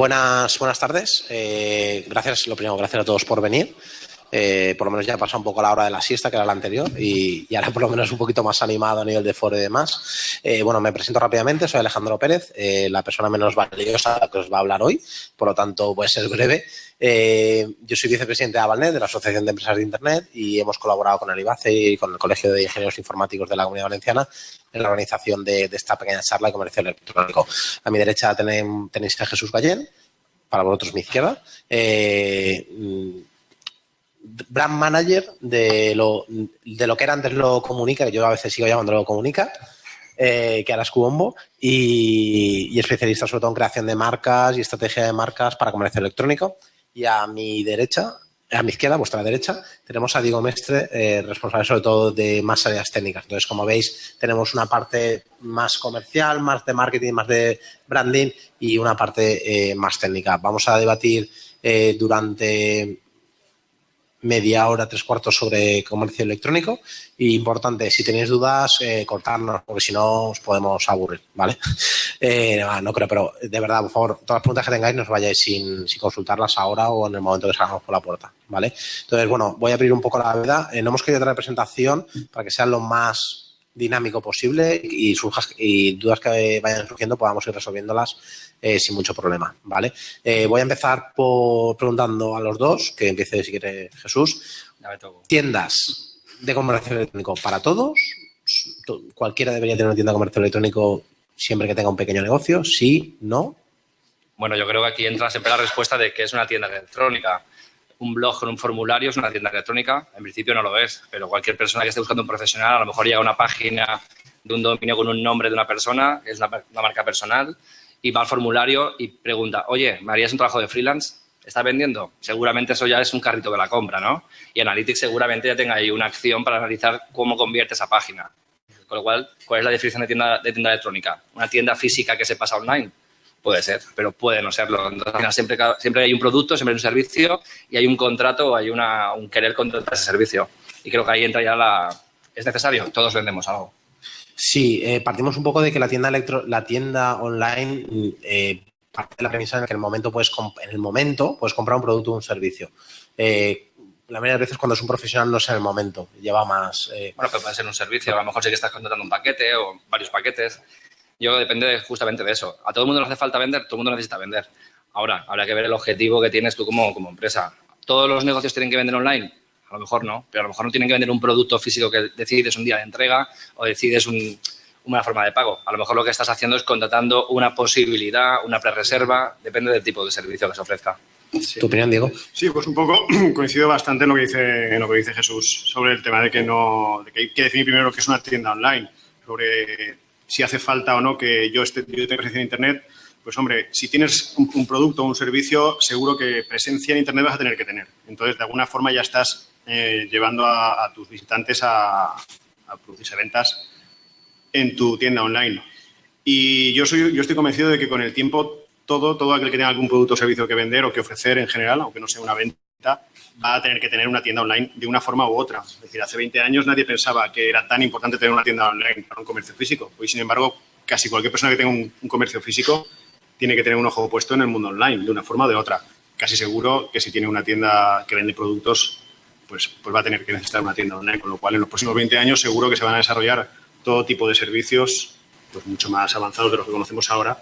buenas, buenas tardes. Eh, gracias, lo primero, gracias a todos por venir. Eh, por lo menos ya ha pasado un poco la hora de la siesta, que era la anterior, y, ahora por lo menos un poquito más animado a nivel de foro y demás. Eh, bueno, me presento rápidamente, soy Alejandro Pérez, eh, la persona menos valiosa que os va a hablar hoy, por lo tanto voy a ser breve. yo soy vicepresidente de Avalnet, de la Asociación de Empresas de Internet, y hemos colaborado con el IBACE y con el Colegio de Ingenieros Informáticos de la Comunidad Valenciana en la organización de, esta pequeña charla de comercio electrónico. A mi derecha tenéis a Jesús Gallén, para vosotros mi izquierda brand manager de lo, de lo que era antes lo comunica, que yo a veces sigo llamando lo comunica, eh, que ahora es Cubombo, y, especialista sobre todo en creación de marcas y estrategia de marcas para comercio electrónico. Y a mi derecha, a mi izquierda, vuestra derecha, tenemos a Diego Mestre, eh, responsable sobre todo de más áreas técnicas. Entonces, como veis, tenemos una parte más comercial, más de marketing, más de branding y una parte eh, más técnica. Vamos a debatir durante media hora, tres cuartos sobre comercio electrónico. Y importante, si tenéis dudas, eh, cortarnos, porque si no os podemos aburrir, ¿vale? Eh, no, creo, pero de verdad, por favor, todas las preguntas que tengáis, nos vayáis sin, sin, consultarlas ahora o en el momento que salgamos por la puerta, ¿vale? Entonces, bueno, voy a abrir un poco la verdad. Eh, no hemos querido traer presentación para que sea lo más dinámico posible y, surjas, y dudas que vayan surgiendo podamos ir resolviéndolas eh, sin mucho problema, ¿vale? Eh, voy a empezar por preguntando a los dos, que empiece si quiere Jesús. Tiendas de comercio electrónico para todos. Cualquiera debería tener una tienda de comercio electrónico siempre que tenga un pequeño negocio. Sí, no. Bueno, yo creo que aquí entra siempre la respuesta de que es una tienda electrónica un blog con un formulario es una tienda electrónica. En principio no lo es, pero cualquier persona que esté buscando un profesional a lo mejor llega a una página de un dominio con un nombre de una persona, es una, marca personal, y va al formulario y pregunta, oye, ¿me harías un trabajo de freelance? ¿Está vendiendo? Seguramente eso ya es un carrito de la compra, ¿no? Y Analytics seguramente ya tenga ahí una acción para analizar cómo convierte esa página. Con lo cual, ¿cuál es la definición de tienda, de tienda electrónica? ¿Una tienda física que se pasa online? Puede ser, pero puede no serlo. Entonces, siempre, siempre hay un producto, siempre hay un servicio y hay un contrato o hay una, un querer contratar ese servicio. Y creo que ahí entra ya la... ¿Es necesario? Todos vendemos algo. Sí, eh, partimos un poco de que la tienda electro, la tienda online eh, parte de la premisa en que en el momento puedes en el momento puedes comprar un producto o un servicio. Eh, la mayoría de veces cuando es un profesional no es en el momento, lleva más... Bueno, pero puede ser un servicio, a lo mejor sí que estás contratando un paquete o varios paquetes. Yo depende justamente de eso. A todo el mundo le hace falta vender, todo el mundo necesita vender. Ahora, habrá que ver el objetivo que tienes tú como, como empresa. ¿Todos los negocios tienen que vender online? A lo mejor no, pero a lo mejor no tienen que vender un producto físico que decides un día de entrega o decides una forma de pago. A lo mejor lo que estás haciendo es contratando una posibilidad, una pre-reserva, depende del tipo de servicio que se ofrezca. ¿Tu opinión, Diego? Sí, pues un poco coincido bastante en lo que dice, en lo que dice Jesús sobre el tema de que no, de que hay que definir primero lo que es una tienda online, sobre si hace falta o no que yo, esté, yo tenga presencia en Internet, pues hombre, si tienes un, producto o un servicio, seguro que presencia en Internet vas a tener que tener. Entonces, de alguna forma ya estás eh, llevando a, tus visitantes a, a producirse ventas en tu tienda online. Y yo, soy, yo estoy convencido de que con el tiempo todo, todo aquel que tenga algún producto o servicio que vender o que ofrecer en general, aunque no sea una venta, va a tener que tener una tienda online de una forma u otra. Es decir, hace 20 años nadie pensaba que era tan importante tener una tienda online para un comercio físico. Hoy, sin embargo, casi cualquier persona que tenga un, comercio físico tiene que tener un ojo puesto en el mundo online, de una forma o de otra. Casi seguro que si tiene una tienda que vende productos, pues, pues va a tener que necesitar una tienda online. Con lo cual, en los próximos 20 años seguro que se van a desarrollar todo tipo de servicios pues mucho más avanzados de los que conocemos ahora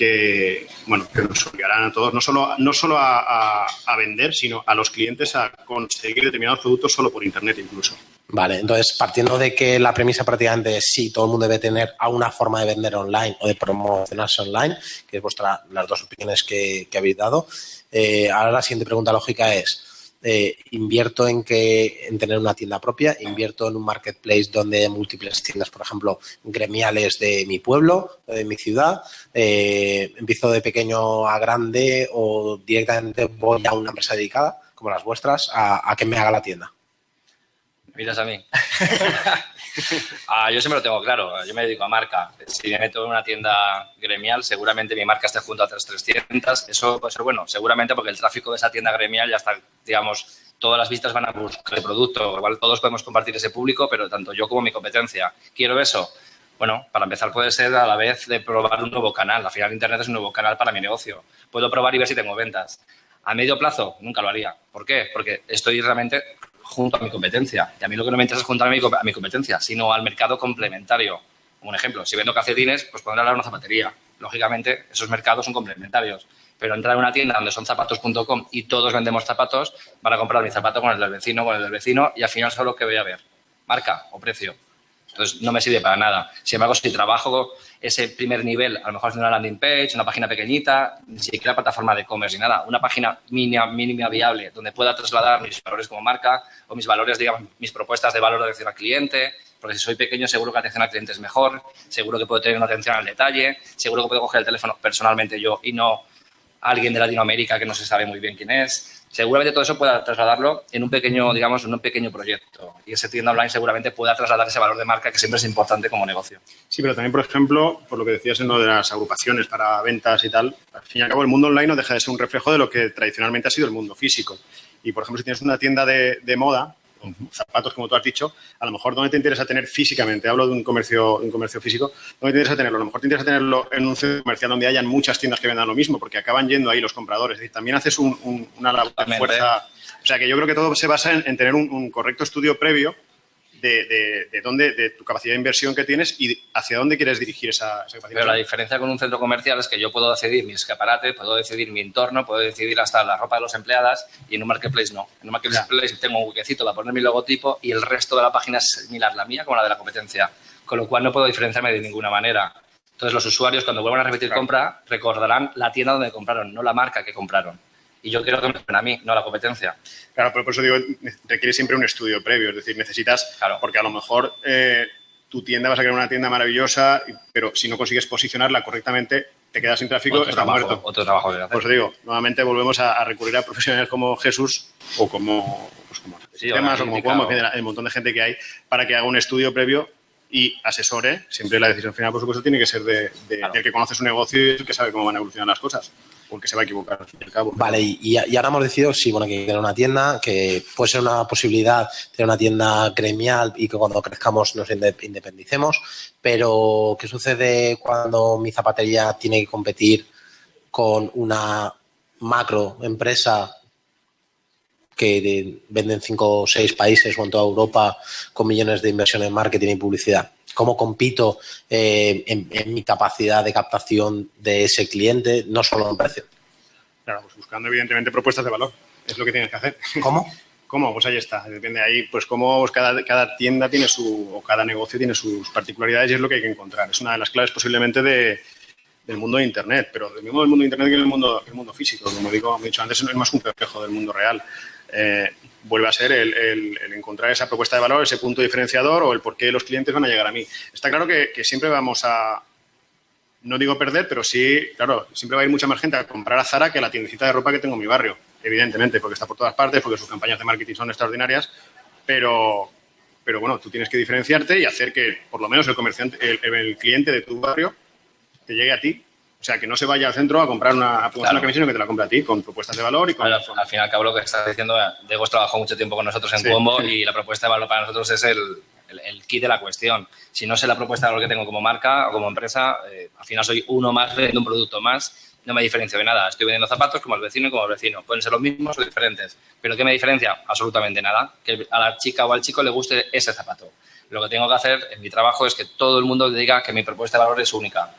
que, bueno, que nos obligarán a todos, no solo, no solo a, vender, sino a los clientes a conseguir determinados productos solo por Internet incluso. Vale, entonces partiendo de que la premisa prácticamente es sí, todo el mundo debe tener alguna forma de vender online o de promocionarse online, que es vuestra, las dos opiniones que, habéis dado. Eh, ahora la siguiente pregunta lógica es, eh, invierto en que en tener una tienda propia, invierto en un marketplace donde hay múltiples tiendas, por ejemplo, gremiales de mi pueblo, de mi ciudad, eh, empiezo de pequeño a grande o directamente voy a una empresa dedicada, como las vuestras, a, a que me haga la tienda. Miras a mí. Ah, yo siempre lo tengo claro. Yo me dedico a marca. Si me meto en una tienda gremial, seguramente mi marca esté junto a 300. Eso puede ser bueno. Seguramente porque el tráfico de esa tienda gremial ya está, digamos, todas las vistas van a buscar el producto. Igual todos podemos compartir ese público, pero tanto yo como mi competencia. ¿Quiero eso? Bueno, para empezar puede ser a la vez de probar un nuevo canal. Al final Internet es un nuevo canal para mi negocio. Puedo probar y ver si tengo ventas. A medio plazo nunca lo haría. ¿Por qué? Porque estoy realmente junto a mi competencia. Y a mí lo que no me interesa es juntar a mi, a mi competencia, sino al mercado complementario. Un ejemplo, si vendo calcetines, pues pondré a una zapatería. Lógicamente, esos mercados son complementarios. Pero entrar en una tienda donde son zapatos.com y todos vendemos zapatos, van a comprar mi zapato con el del vecino, con el del vecino, y al final solo que voy a ver, marca o precio. Entonces, no me sirve para nada. Sin embargo, si trabajo ese primer nivel, a lo mejor haciendo una landing page, una página pequeñita, ni siquiera plataforma de e-commerce ni nada, una página mínima, mínima viable donde pueda trasladar mis valores como marca o mis valores, digamos, mis propuestas de valor de atención al cliente, porque si soy pequeño seguro que atención al cliente es mejor, seguro que puedo tener una atención al detalle, seguro que puedo coger el teléfono personalmente yo y no alguien de Latinoamérica que no se sabe muy bien quién es seguramente todo eso pueda trasladarlo en un pequeño, digamos, en un pequeño proyecto. Y ese tienda online seguramente pueda trasladar ese valor de marca que siempre es importante como negocio. Sí, pero también, por ejemplo, por lo que decías en lo de las agrupaciones para ventas y tal, al fin y al cabo el mundo online no deja de ser un reflejo de lo que tradicionalmente ha sido el mundo físico. Y, por ejemplo, si tienes una tienda de, de moda, zapatos, como tú has dicho, a lo mejor ¿dónde te interesa tener físicamente? Hablo de un comercio, un comercio físico. ¿Dónde te interesa tenerlo? A lo mejor te interesa tenerlo en un centro comercial donde hayan muchas tiendas que vendan lo mismo, porque acaban yendo ahí los compradores. Es decir, también haces una labor de fuerza. O sea, que yo creo que todo se basa en, tener un correcto estudio previo de, de, dónde, de tu capacidad de inversión que tienes y hacia dónde quieres dirigir esa, esa capacidad. Pero la diferencia con un centro comercial es que yo puedo decidir mi escaparate, puedo decidir mi entorno, puedo decidir hasta la ropa de los empleadas y en un marketplace no. En un marketplace tengo un huequecito para poner mi logotipo y el resto de la página es similar la mía como la de la competencia, con lo cual no puedo diferenciarme de ninguna manera. Entonces los usuarios cuando vuelvan a repetir compra recordarán la tienda donde compraron, no la marca que compraron y yo quiero que me a mí, no a la competencia. Claro, pero por eso digo, requiere siempre un estudio previo, es decir, necesitas, claro. porque a lo mejor eh, tu tienda vas a crear una tienda maravillosa, pero si no consigues posicionarla correctamente, te quedas sin tráfico, otro está trabajo, muerto. Otro trabajo Por eso digo, nuevamente volvemos a, recurrir a profesionales como Jesús o como, pues como sí, o como Cuomo, el montón de gente que hay, para que haga un estudio previo y asesore. Siempre la decisión final, por supuesto, tiene que ser de, del que conoce su negocio y el que sabe cómo van a evolucionar las cosas porque se va a equivocar al fin y al cabo. Vale, y, ahora hemos decidido, sí, bueno, que tener una tienda, que puede ser una posibilidad tener una tienda gremial y que cuando crezcamos nos independicemos, pero ¿qué sucede cuando mi zapatería tiene que competir con una macro empresa que vende en cinco o seis países o en toda Europa con millones de inversión en marketing y publicidad? Cómo compito eh, en, mi capacidad de captación de ese cliente, no solo en precio. Claro, pues buscando evidentemente propuestas de valor, es lo que tienes que hacer. ¿Cómo? ¿Cómo? Pues ahí está. Depende de ahí, pues cómo pues cada, cada, tienda tiene su, o cada negocio tiene sus particularidades y es lo que hay que encontrar. Es una de las claves posiblemente de, del mundo de Internet, pero del mismo del mundo de Internet que el mundo, el mundo físico. Como digo, he dicho antes, no es más un reflejo del mundo real. Eh, vuelve a ser el, encontrar esa propuesta de valor, ese punto diferenciador o el por qué los clientes van a llegar a mí. Está claro que, siempre vamos a, no digo perder, pero sí, claro, siempre va a ir mucha más gente a comprar a Zara que a la tiendecita de ropa que tengo en mi barrio, evidentemente, porque está por todas partes, porque sus campañas de marketing son extraordinarias, pero, pero bueno, tú tienes que diferenciarte y hacer que por lo menos el comerciante, el cliente de tu barrio te llegue a ti o sea, que no se vaya al centro a comprar una, a una camiseta, que te la compre a ti, con propuestas de valor y con... al, al final, cabo, lo que estás diciendo, Diego trabajó mucho tiempo con nosotros en Cuombo y la propuesta de valor para nosotros es el, el, kit de la cuestión. Si no sé la propuesta de valor que tengo como marca o como empresa, eh, al final soy uno más, de un producto más, no me diferencio de nada. Estoy vendiendo zapatos como el vecino y como el vecino. Pueden ser los mismos o diferentes. ¿Pero qué me diferencia? Absolutamente nada. Que a la chica o al chico le guste ese zapato. Lo que tengo que hacer en mi trabajo es que todo el mundo diga que mi propuesta de valor es única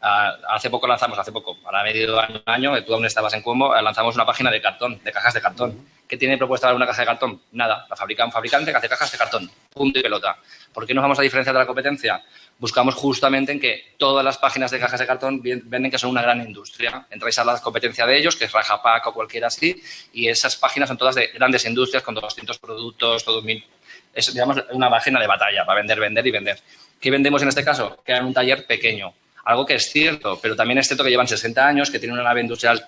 hace poco lanzamos, hace poco, a medio año, año tú aún estabas en Cuomo, eh, lanzamos una página de cartón, de cajas de cartón. ¿Qué tiene propuesta una caja de cartón? Nada, la fabrica un fabricante que hace cajas de cartón, punto y pelota. ¿Por qué nos vamos a diferenciar de la competencia? Buscamos justamente en que todas las páginas de cajas de cartón venden que son una gran industria. Entráis a la competencia de ellos, que es Rajapac o cualquiera así, y esas páginas son todas de grandes industrias con 200 productos, todo mil... Es, digamos, una página de batalla para vender, vender y vender. ¿Qué vendemos en este caso? Que en un taller pequeño algo que es cierto, pero también es cierto que llevan 60 años, que tienen una nave industrial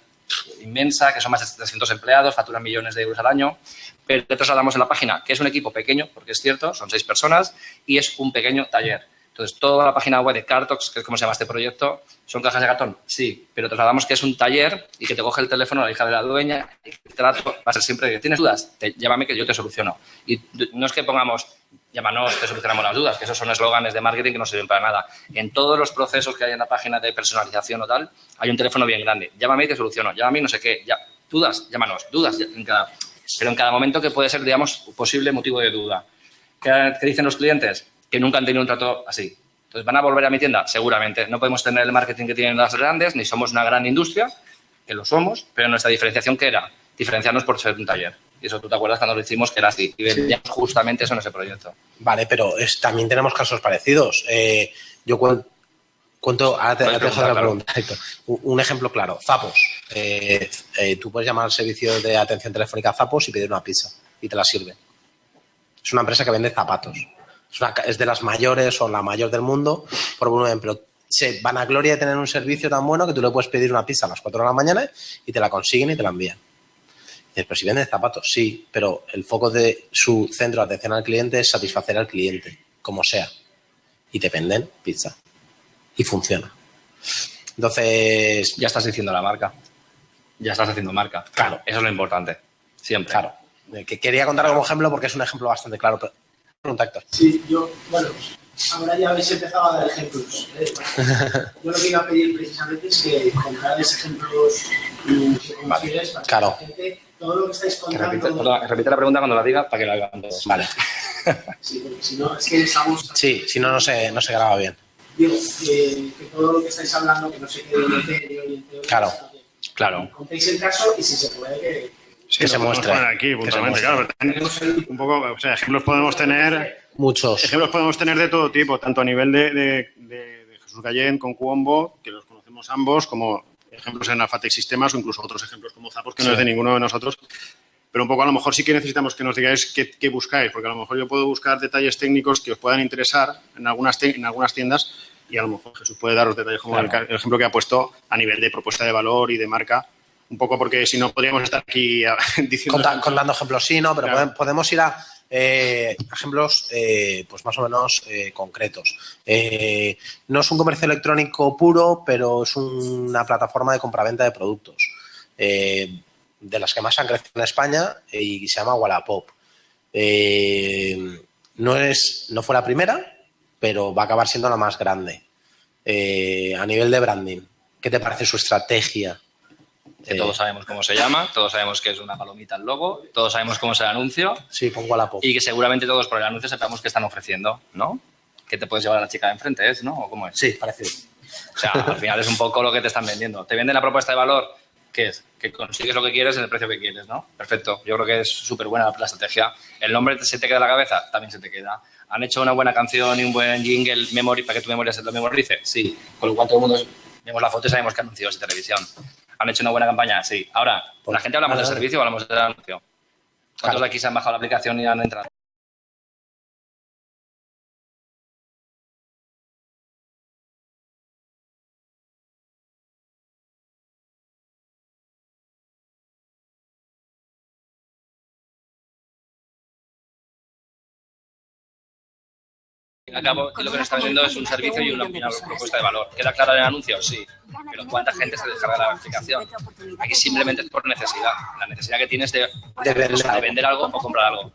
inmensa, que son más de 300 empleados, facturan millones de euros al año, pero te trasladamos en la página que es un equipo pequeño, porque es cierto, son seis personas, y es un pequeño taller. Entonces, toda la página web de Cartox, que es como se llama este proyecto, ¿son cajas de cartón? Sí, pero trasladamos que es un taller y que te coge el teléfono la hija de la dueña y el trato va a ser siempre, ¿tienes dudas? Te, llámame que yo te soluciono. Y no es que pongamos, llámanos, te solucionamos las dudas, que esos son eslóganes de marketing que no sirven para nada. En todos los procesos que hay en la página de personalización o tal, hay un teléfono bien grande. Llámame y te soluciono. Llámame no sé qué. Ya, dudas, llámanos. Dudas en cada, pero en cada momento que puede ser, digamos, posible motivo de duda. ¿Qué, qué dicen los clientes? Que nunca han tenido un trato así entonces, ¿van a volver a mi tienda? Seguramente. No podemos tener el marketing que tienen las grandes, ni somos una gran industria, que lo somos, pero nuestra diferenciación, ¿qué era? Diferenciarnos por ser un taller. Y eso tú te acuerdas cuando lo hicimos que era así. Y vendíamos justamente eso en ese proyecto. Vale, pero también tenemos casos parecidos. Eh, yo cuento, ahora te, dejo la pregunta. Un ejemplo claro, Zapos. Eh, eh, tú puedes llamar al servicio de atención telefónica Zapos y pedir una pizza y te la sirve. Es una empresa que vende zapatos es, de las mayores o la mayor del mundo, por volumen, pero se van a gloria de tener un servicio tan bueno que tú le puedes pedir una pizza a las 4 de la mañana y te la consiguen y te la envían. pero si venden zapatos, sí, pero el foco de su centro de atención al cliente es satisfacer al cliente, como sea. Y te venden pizza. Y funciona. Entonces. Ya estás diciendo la marca. Ya estás haciendo marca. Claro. Eso es lo importante. Siempre. Claro. Que quería contar como ejemplo porque es un ejemplo bastante claro. Pero Sí, yo, bueno, ahora ya habéis empezado a dar ejemplos. ¿eh? Yo lo que iba a pedir precisamente es que contarais ejemplos que conocierais para claro. la gente, todo lo que estáis contando... repite, repite, la pregunta cuando la diga para que la hagan todos. Vale. Sí, porque si no, es que estamos... Sí, si no, no se, no se graba bien. Digo, que, que todo lo que estáis hablando, que no se quede en el teoría y en teoría... Claro, claro. Contéis el caso y si se puede que que se muestre. Aquí, puntualmente, claro. Un poco, o sea, ejemplos podemos tener. Muchos. Ejemplos podemos tener de todo tipo, tanto a nivel de, de, Jesús Gallén con Cuombo, que los conocemos ambos, como ejemplos en Alphatec Sistemas o incluso otros ejemplos como Zapos, que no es de ninguno de nosotros. Pero un poco a lo mejor sí que necesitamos que nos digáis qué, qué, buscáis, porque a lo mejor yo puedo buscar detalles técnicos que os puedan interesar en algunas, en algunas tiendas y a lo mejor Jesús puede daros detalles como el, ejemplo que ha puesto a nivel de propuesta de valor y de marca un poco porque si no podríamos estar aquí diciendo... contando ejemplos, sí, ¿no? Pero podemos ir a eh, ejemplos eh, pues más o menos eh, concretos. no es un comercio electrónico puro, pero es una plataforma de compraventa de productos. de las que más han crecido en España y se llama Wallapop. no, es, no fue la primera, pero va a acabar siendo la más grande. a nivel de branding, ¿qué te parece su estrategia? Que todos sabemos cómo se llama, todos sabemos que es una palomita el logo, todos sabemos cómo es el anuncio. Sí, pongo la pop. Y que seguramente todos por el anuncio sepamos qué están ofreciendo, ¿no? Que te puedes llevar a la chica de enfrente, ¿es, no? ¿O cómo es? Sí, parecido. O sea, al final es un poco lo que te están vendiendo. Te venden la propuesta de valor, ¿qué es? Que consigues lo que quieres en el precio que quieres, ¿no? Perfecto. Yo creo que es súper buena la estrategia. El nombre se te queda en la cabeza, también se te queda. ¿Han hecho una buena canción y un buen jingle memory para que tu memoria se lo memorice? Sí. Con lo cual todo el mundo vemos la foto y sabemos que anuncios de televisión. ¿Han hecho una buena campaña? Sí. Ahora, ¿la gente hablamos del servicio o hablamos del anuncio? ¿Cuántos de aquí se han bajado la aplicación y han entrado? Acabo, lo que nos está vendiendo es un servicio y una, propuesta de valor. ¿Queda clara en el anuncio? Sí. Pero ¿cuánta gente se descarga la aplicación? Aquí simplemente es por necesidad. La necesidad que tienes de, de, vender, algo o comprar algo.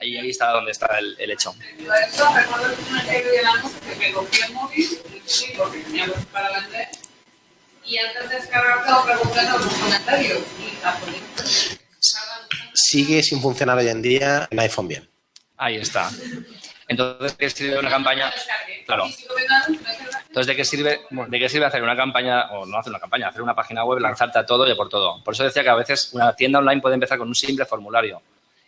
Ahí, ahí está donde está el, el hecho. Y antes de preguntando los comentarios. Sigue sin funcionar hoy en día en iPhone bien. Ahí está. Entonces, ¿qué sirve una campaña? Claro. Entonces, ¿de qué sirve, de hacer una campaña, o no hacer una campaña, hacer una página web, lanzarte a todo y por todo? Por eso decía que a veces una tienda online puede empezar con un simple formulario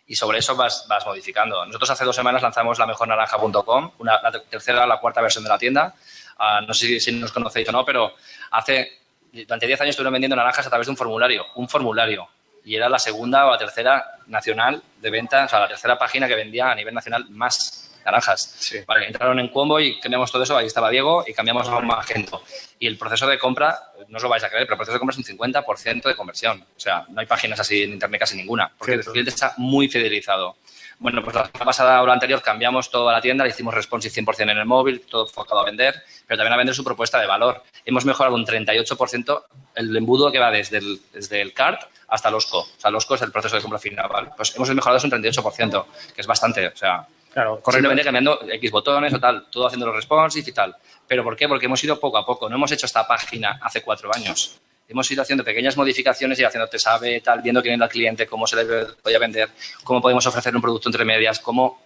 y sobre eso vas, vas modificando. Nosotros hace dos semanas lanzamos la mejornaranja.com, la tercera, la cuarta versión de la tienda. Ah, no sé si, nos conocéis o no, pero hace, durante 10 años estuvieron vendiendo naranjas a través de un formulario, un formulario. Y era la segunda o la tercera nacional de venta, o sea, la tercera página que vendía a nivel nacional más naranjas. Sí. Vale, entraron en Cuombo y cambiamos todo eso, ahí estaba Diego y cambiamos a un Magento. Y el proceso de compra, no os lo vais a creer, pero el proceso de compra es un 50% de conversión. O sea, no hay páginas así en internet casi ninguna, porque Cierto. el cliente está muy fidelizado. Bueno, pues la semana pasada o la anterior cambiamos toda la tienda, le hicimos responsive 100% en el móvil, todo enfocado a vender, pero también a vender su propuesta de valor. Hemos mejorado un 38% el embudo que va desde el, desde el cart hasta el OSCO. O sea, el OSCO es el proceso de compra final, ¿vale? Pues hemos mejorado eso un 38%, que es bastante, o sea, Claro, simplemente cambiando X botones o tal, todo haciendo los responsive y tal. ¿Pero por qué? Porque hemos ido poco a poco, no hemos hecho esta página hace cuatro años. Hemos ido haciendo pequeñas modificaciones y haciendo te sabe, tal, viendo quién es el cliente, cómo se le podía vender, cómo podemos ofrecer un producto entre medias, cómo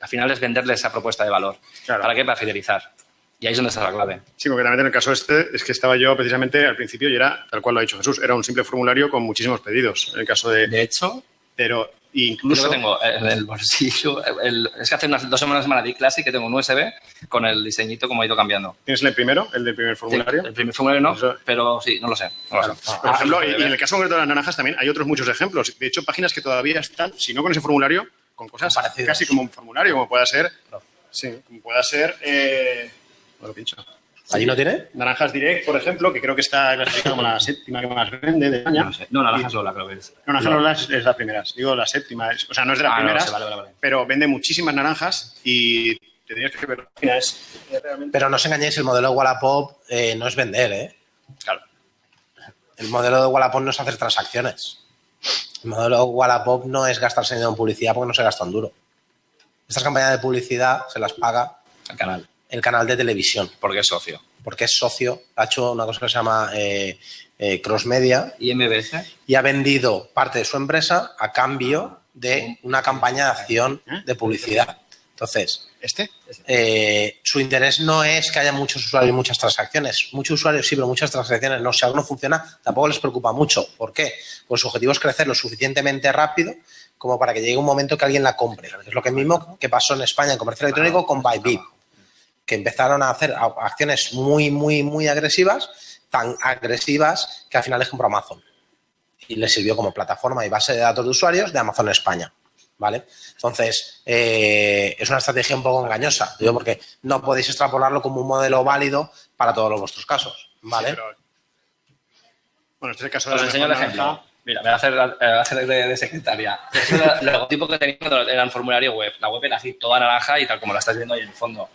al final es venderle esa propuesta de valor. Claro. ¿Para qué? Para fidelizar. Y ahí es donde está la clave. Sí, concretamente en el caso este es que estaba yo precisamente al principio y era, tal cual lo ha dicho Jesús, era un simple formulario con muchísimos pedidos. En el caso de... De hecho, Pero Incluso que tengo en el bolsillo, el- es que hace unas dos semanas semana di clase que tengo un USB con el diseñito como ha ido cambiando. ¿Tienes el primero, el del primer formulario? El primer formulario no, Eso- pero sí, no lo sé. no lo sé. Por ejemplo, Ah, y, y en el caso concreto de las naranjas también hay otros muchos ejemplos. De hecho, páginas que todavía están, si no con ese formulario, con cosas casi como un formulario, como pueda ser... Sí, como pueda ser... Eh, bueno, pincho. ¿Allí no tiene? Naranjas Direct, por ejemplo, que creo que está clasificada como la séptima que más vende de España. No, sé. no, naranjas Lola creo que es. Naranjas Lola es, es la primera, digo la séptima, es- o sea, no es de las Ah, primeras, vale, vale, vale. pero vende muchísimas naranjas y tendrías que ver es realmente... Pero no os engañéis, el modelo de Wallapop eh, no es vender, ¿eh? Claro. El modelo de Wallapop no es hacer transacciones. El modelo de Wallapop no es gastarse dinero en publicidad porque no se gasta en duro. Estas campañas de publicidad se las paga El canal. El canal de televisión Porque es socio. porque es socio, ha hecho una cosa que se llama eh, eh, cross media ¿Y MBS? y ha vendido parte de su empresa a cambio de una campaña de acción de publicidad. Entonces, ¿Este? eh, su interés no es que haya muchos usuarios y muchas transacciones. Muchos usuarios sí, pero muchas transacciones no. Si algo no funciona, tampoco les preocupa mucho. ¿Por qué? Pues su objetivo es crecer lo suficientemente rápido como para que llegue un momento que alguien la compre. Es lo que mismo que pasó en España en comercio electrónico con Bybit, que empezaron a hacer acciones muy, muy, muy agresivas, tan agresivas que al final les compró Amazon. Y les sirvió como plataforma y base de datos de usuarios de Amazon España. ¿Vale? Entonces, eh, es una estrategia un poco engañosa, digo, porque no podéis extrapolarlo como un modelo válido para todos los vuestros casos. ¿Vale? Sí, pero- Bueno, este es el caso Os de la enseño el ejemplo. Mira, me voy a hacer, me voy a hacer de, de secretaria. Es el el logotipo que tenía cuando era el formulario web. La web era así, toda naranja y tal como la estás viendo ahí en el fondo.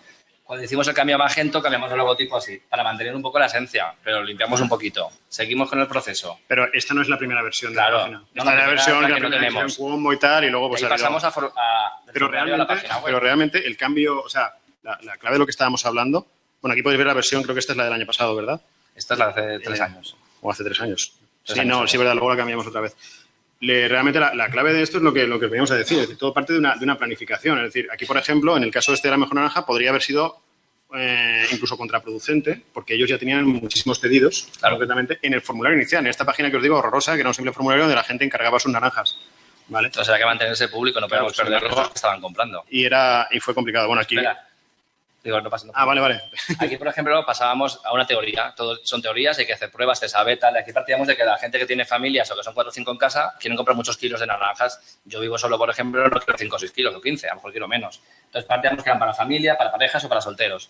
Cuando hicimos el cambio a Magento, cambiamos el logotipo así, para mantener un poco la esencia, pero limpiamos un poquito. Seguimos con el proceso. Pero esta no es la primera versión de Claro. la página. No, Esta la es la primera versión la que no tenemos. y tal, y luego pues pasamos a, pero a realmente, la página web. pero realmente el cambio, o sea, la, la clave de lo que estábamos hablando, bueno, aquí podéis ver la versión, creo que esta es la del año pasado, ¿verdad? Esta es la de hace tres Eh, años. O hace tres años. Tres sí, años, no, sí, verdad, luego la cambiamos otra vez. Le- realmente la, la clave de esto es lo que, lo que veníamos a decir, es decir, todo parte de una, de una planificación. Es decir, aquí, por ejemplo, en el caso este de la mejor naranja, podría haber sido eh, incluso contraproducente, porque ellos ya tenían muchísimos pedidos, Claro. concretamente, en el formulario inicial, en esta página que os digo, horrorosa, que era un simple formulario donde la gente encargaba sus naranjas. ¿Vale? Entonces hay que mantenerse público, no podemos Claro, perder los que estaban comprando. Y, era, y fue complicado. Bueno, aquí... Espera. Digo, no pasa nada. Ah, vale, vale. Aquí, por ejemplo, pasábamos a una teoría. Todo son teorías, hay que hacer pruebas, se sabe, tal. Aquí partíamos de que la gente que tiene familias o que son 4 o 5 en casa quieren comprar muchos kilos de naranjas. Yo vivo solo, por ejemplo, no quiero 5 o 6 kilos o 15, a lo mejor quiero menos. Entonces partíamos que eran para familia, para parejas o para solteros.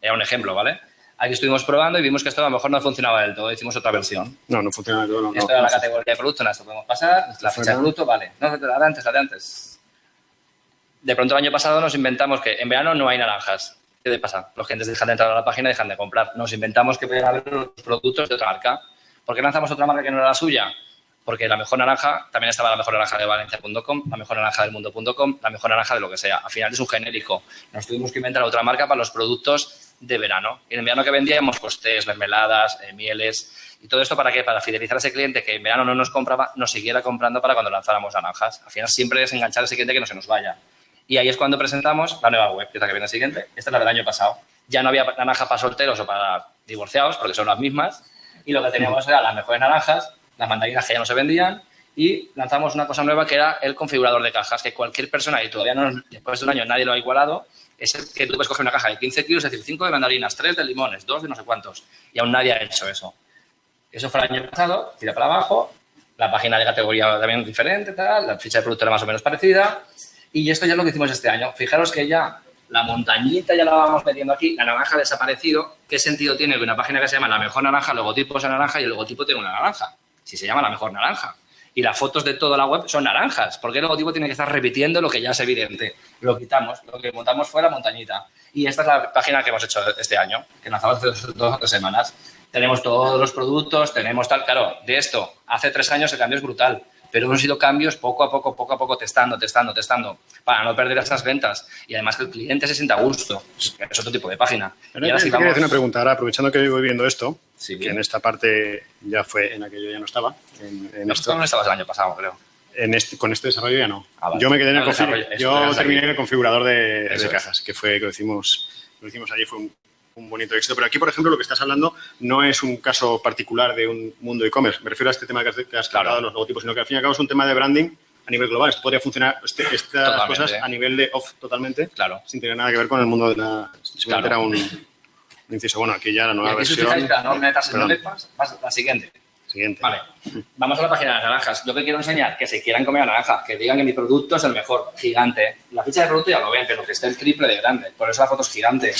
Era un ejemplo, ¿vale? Aquí estuvimos probando y vimos que esto a lo mejor no funcionaba del todo. Hicimos otra versión. No, no funciona del todo. No, Esto no, era la categoría de producto, en esto podemos pasar. La fecha de producto, vale. No, la de antes, la de antes. De pronto el año pasado nos inventamos que en verano no hay naranjas. ¿Qué pasa? Los clientes dejan de entrar a la página y dejan de comprar. Nos inventamos que podían haber los productos de otra marca. ¿Por qué lanzamos otra marca que no era la suya? Porque la mejor naranja, también estaba la mejor naranja de Valencia.com, la mejor naranja del mundo.com, la mejor naranja de lo que sea. Al final es un genérico. Nos tuvimos que inventar otra marca para los productos de verano. Y en el verano que vendíamos, pues tés, mermeladas, eh, mieles. ¿Y todo esto para qué? Para fidelizar a ese cliente que en verano no nos compraba, nos siguiera comprando para cuando lanzáramos naranjas. Al final siempre es enganchar a ese cliente que no se nos vaya. Y ahí es cuando presentamos la nueva web, que es la que viene siguiente. Esta es la del año pasado. Ya no había naranja para solteros o para divorciados, porque son las mismas. Y lo que teníamos era las mejores naranjas, las mandarinas que ya no se vendían. Y lanzamos una cosa nueva que era el configurador de cajas, que cualquier persona, y todavía no, después de un año nadie lo ha igualado, es el que tú puedes coger una caja de 15 kilos, es decir, 5 de mandarinas, 3 de limones, 2 de no sé cuántos. Y aún nadie ha hecho eso. Eso fue el año pasado, tira para abajo, la página de categoría también diferente, tal, la ficha de producto era más o menos parecida. Y esto ya es lo que hicimos este año. Fijaros que ya La montañita ya la vamos metiendo aquí, la naranja ha desaparecido. ¿Qué sentido tiene que una página que se llama La Mejor Naranja, logotipo es naranja y el logotipo tiene una naranja? Si se llama La Mejor Naranja. Y las fotos de toda la web son naranjas. porque el logotipo tiene que estar repitiendo lo que ya es evidente? Lo quitamos, lo que montamos fue la montañita. Y esta es la página que hemos hecho este año, que lanzamos hace dos o tres semanas. Tenemos todos los productos, tenemos tal. Claro, de esto, hace tres años el cambio es brutal pero hemos ido cambios poco a poco, poco a poco, testando, testando, testando, para no perder esas ventas y además que el cliente se sienta a gusto. Es otro tipo de página. Pero y ahora quería hacer una pregunta, ahora aprovechando que voy viendo esto, que en esta parte ya fue en aquello ya no estaba. En, en no, esto. no estabas el año pasado, creo. En este, con este desarrollo ya no. Ah, yo me quedé en el configurador. Yo terminé en el configurador de, de cajas, que fue que lo hicimos, lo hicimos allí, fue un, un bonito éxito. Pero aquí, por ejemplo, lo que estás hablando no es un caso particular de un mundo e-commerce. Me refiero a este tema que has, que has claro. los logotipos, sino que al fin y al cabo es un tema de branding a nivel global. Esto podría funcionar, este, estas cosas a nivel de off totalmente, claro. sin tener nada que ver con el mundo de la... Simplemente era un, un, inciso. Bueno, aquí ya la nueva versión... no metas en la siguiente. Siguiente. Vale, vamos a la página de las naranjas. Yo que quiero enseñar, que se quieran comer la naranja, que digan que mi producto es el mejor, gigante. La ficha de producto ya lo ven, pero que esté el triple de grande. Por eso la foto es gigante.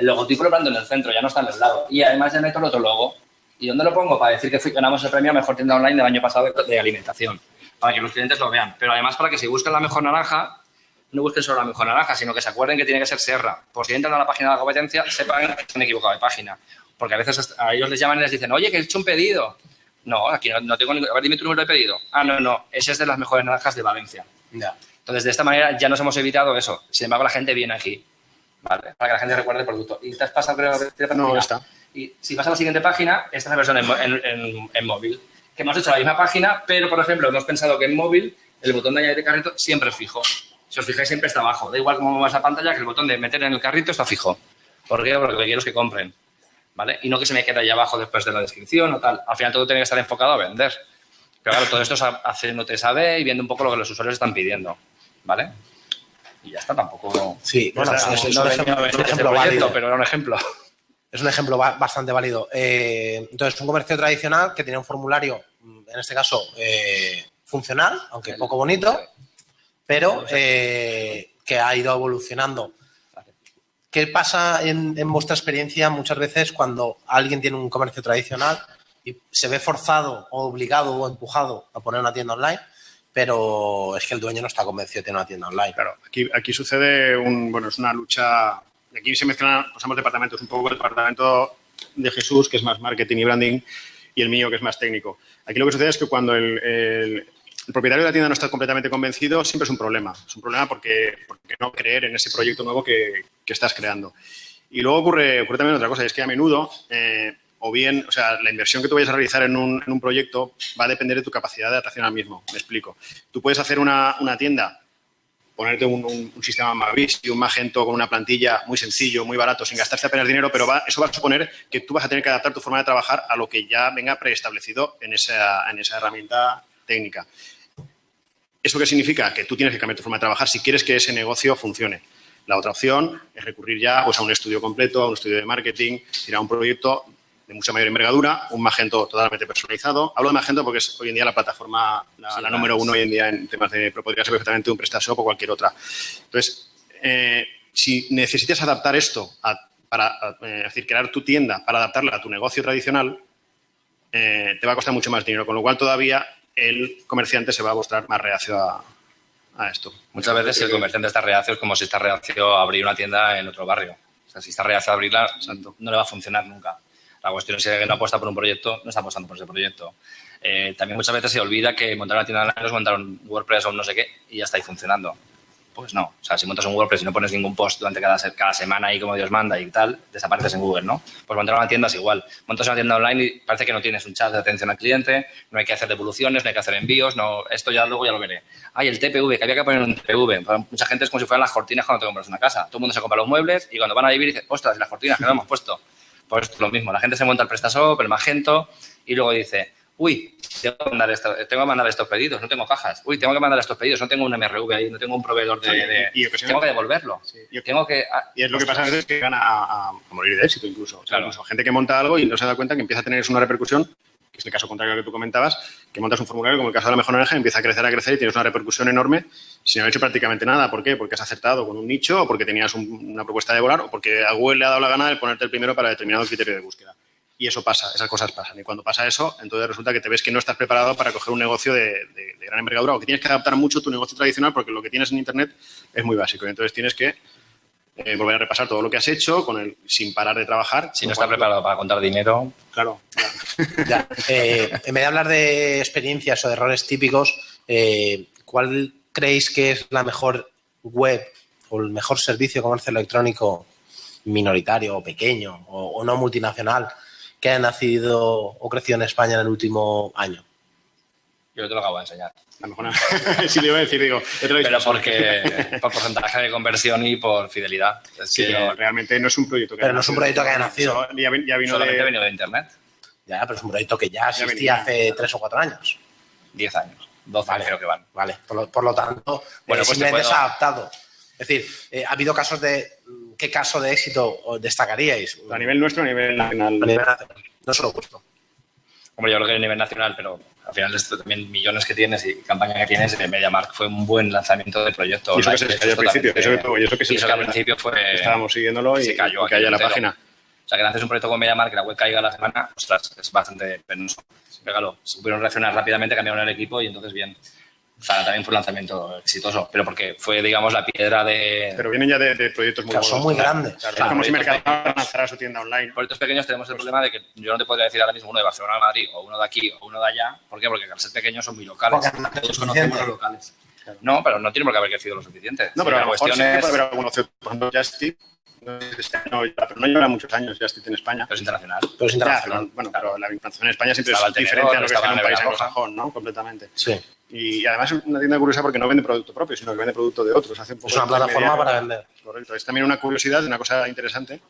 El logotipo lo planto en el centro, ya no está en el lado. Y además ya meto el otro logo. ¿Y dónde lo pongo? Para decir que ganamos el premio a Mejor Tienda Online del año pasado de, alimentación. Para que los clientes lo vean. Pero además para que si buscan la mejor naranja, no busquen solo la mejor naranja, sino que se acuerden que tiene que ser Serra. Por si entran a la página de la competencia, sepan que están equivocados de página. Porque a veces a ellos les llaman y les dicen, oye, que he hecho un pedido. No, aquí no, tengo ningún... A ver, dime tu número de pedido. Ah, no, no, ese es de las mejores naranjas de Valencia. Ya. Entonces, de esta manera ya nos hemos evitado eso. Sin embargo, la gente viene aquí. ¿Vale? Para que la gente recuerde el producto. Y te has pasado, creo, No, está. Y si vas a la siguiente página, esta es la versión en, móvil. Que hemos hecho la misma página, pero, por ejemplo, hemos pensado que en móvil el botón de añadir carrito siempre es fijo. Si os fijáis, siempre está abajo. Da igual cómo vas a pantalla, que el botón de meter en el carrito está fijo. ¿Por qué? Porque lo que quiero es que compren. ¿Vale? Y no que se me quede ahí abajo después de la descripción o tal. Al final todo tiene que estar enfocado a vender. Pero claro, todo esto es haciendo TSAB y viendo un poco lo que los usuarios están pidiendo. ¿Vale? Y ya está, tampoco... Sí, bueno, es, un, ejemplo, válido. Pero era un ejemplo. Es un ejemplo bastante válido. Eh, entonces, un comercio tradicional que tiene un formulario, en este caso, eh, funcional, aunque poco bonito, pero eh, que ha ido evolucionando. ¿Qué pasa en, en, vuestra experiencia muchas veces cuando alguien tiene un comercio tradicional y se ve forzado o obligado o empujado a poner una tienda online? Pero es que el dueño no está convencido de tener una tienda online. Claro, aquí, aquí sucede un, bueno, es una lucha, aquí se mezclan, pasamos departamentos, un poco el departamento de Jesús, que es más marketing y branding, y el mío, que es más técnico. Aquí lo que sucede es que cuando el, el, propietario de la tienda no está completamente convencido, siempre es un problema. Es un problema porque, porque no creer en ese proyecto nuevo que, que estás creando. Y luego ocurre, ocurre también otra cosa, y es que a menudo eh, o bien, o sea, la inversión que tú vayas a realizar en un, proyecto va a depender de tu capacidad de atracción al mismo. Me explico. Tú puedes hacer una, una tienda, ponerte un, sistema Mavis y un Magento con una plantilla muy sencillo, muy barato, sin gastarse apenas dinero, pero va, eso va a suponer que tú vas a tener que adaptar tu forma de trabajar a lo que ya venga preestablecido en esa, en esa herramienta técnica. ¿Eso qué significa? Que tú tienes que cambiar tu forma de trabajar si quieres que ese negocio funcione. La otra opción es recurrir ya pues, a un estudio completo, a un estudio de marketing, ir a un proyecto de mucha mayor envergadura, un Magento totalmente personalizado. Hablo de Magento porque es hoy en día la plataforma, la, la número uno hoy en día en temas de, pero podría ser perfectamente un PrestaShop o cualquier otra. Entonces, eh, si necesitas adaptar esto a, para, eh, es decir, crear tu tienda para adaptarla a tu negocio tradicional, eh, te va a costar mucho más dinero, con lo cual todavía el comerciante se va a mostrar más reacio a, a esto. Muchas veces si el comerciante está reacio es como si está reacio a abrir una tienda en otro barrio. O sea, si está reacio a abrirla, no le va a funcionar nunca. La cuestión es que no apuesta por un proyecto, no está apostando por ese proyecto. Eh, también muchas veces se olvida que montar una tienda online es montar un WordPress o un no sé qué y ya está ahí funcionando. Pues no. O sea, si montas un WordPress y no pones ningún post durante cada, cada semana y como Dios manda y tal, desapareces en Google, ¿no? Pues montar una tienda es igual. Montas una tienda online y parece que no tienes un chat de atención al cliente, no hay que hacer devoluciones, no hay que hacer envíos, no, esto ya luego ya lo veré. Ay, el TPV, que había que poner un TPV. Para mucha gente es como si fueran las cortinas cuando te compras una casa. Todo el mundo se compra los muebles y cuando van a vivir dice, ostras, las cortinas que no hemos puesto. Pues lo mismo, la gente se monta el PrestaShop, el Magento y luego dice, uy, tengo que, mandar esto, tengo que mandar estos pedidos, no tengo cajas. Uy, tengo que mandar estos pedidos, no tengo un MRV ahí, no tengo un proveedor de... tengo que devolverlo. tengo que, y es lo que pasa a veces que gana a, morir de éxito incluso. incluso gente que monta algo y no se da cuenta que empieza a tener una repercusión es el caso contrario que tú comentabas, que montas un formulario como el caso de la mejor naranja, empieza a crecer, a crecer y tienes una repercusión enorme sin haber hecho prácticamente nada. ¿Por qué? Porque has acertado con un nicho o porque tenías una propuesta de volar o porque a Google le ha dado la gana de ponerte el primero para determinado criterio de búsqueda. Y eso pasa, esas cosas pasan. Y cuando pasa eso, entonces resulta que te ves que no estás preparado para coger un negocio de, gran envergadura o que tienes que adaptar mucho tu negocio tradicional porque lo que tienes en Internet es muy básico. Y entonces tienes que eh, volver a repasar todo lo que has hecho con el, sin parar de trabajar. Si no estás preparado para contar dinero. Claro. Ya. Eh, en vez de hablar de experiencias o de errores típicos, eh, ¿cuál creéis que es la mejor web o el mejor servicio de comercio electrónico minoritario o pequeño o no multinacional que ha nacido o crecido en España en el último año? Yo te lo acabo de enseñar. A lo mejor sí le iba a decir, digo, Pero porque por porcentaje de conversión y por fidelidad. sí, pero realmente no es un proyecto que Pero no es un proyecto que haya nacido. Ya, vino Solamente de... ha venido de Internet. Ya, pero es un proyecto que ya existía hace tres o cuatro años. Diez años. Doce creo que van. Vale, por lo, tanto, bueno, eh, pues simplemente se ha adaptado. Es decir, eh, ha habido casos de ¿qué caso de éxito destacaríais? A nivel nuestro, a nivel nacional. A nivel nacional. No solo puesto. Hombre, yo creo que a nivel nacional, pero al final esto también millones que tienes y campaña que tienes, de MediaMark fue un buen lanzamiento del proyecto. Y eso que se cayó al principio, eso que, eso que se al principio fue... Estábamos siguiéndolo y se cayó, cayó la página. O sea, que haces un proyecto con MediaMark que la web caiga la semana, ostras, es bastante penoso. Pégalo. Supieron reaccionar rápidamente, cambiaron el equipo y entonces bien. O sea, también fue un lanzamiento exitoso, pero porque fue, digamos, la piedra de... Pero vienen ya de, proyectos muy claro, Son muy grandes. Claro, es como si Mercadona lanzara su tienda online. Proyectos pequeños tenemos el problema de que yo no te podría decir ahora mismo uno de Barcelona a Madrid, o uno de aquí, o uno de allá. ¿Por qué? Porque al ser pequeños son muy locales. Todos conocemos los locales. No, pero no tiene por qué haber crecido lo suficiente. No, pero a lo mejor sí es... puede haber alguno, por ejemplo, Justy, no, pero no lleva muchos años Justit en España. Pero es internacional. Pero es internacional. bueno, pero la implantación en España siempre es diferente a lo que es en un país anglosajón, ¿no? Completamente. Sí. Y además es una tienda curiosa porque no vende producto propio, sino que vende producto de otros. Hace es una plataforma para vender. Correcto. Es también una curiosidad, una cosa interesante.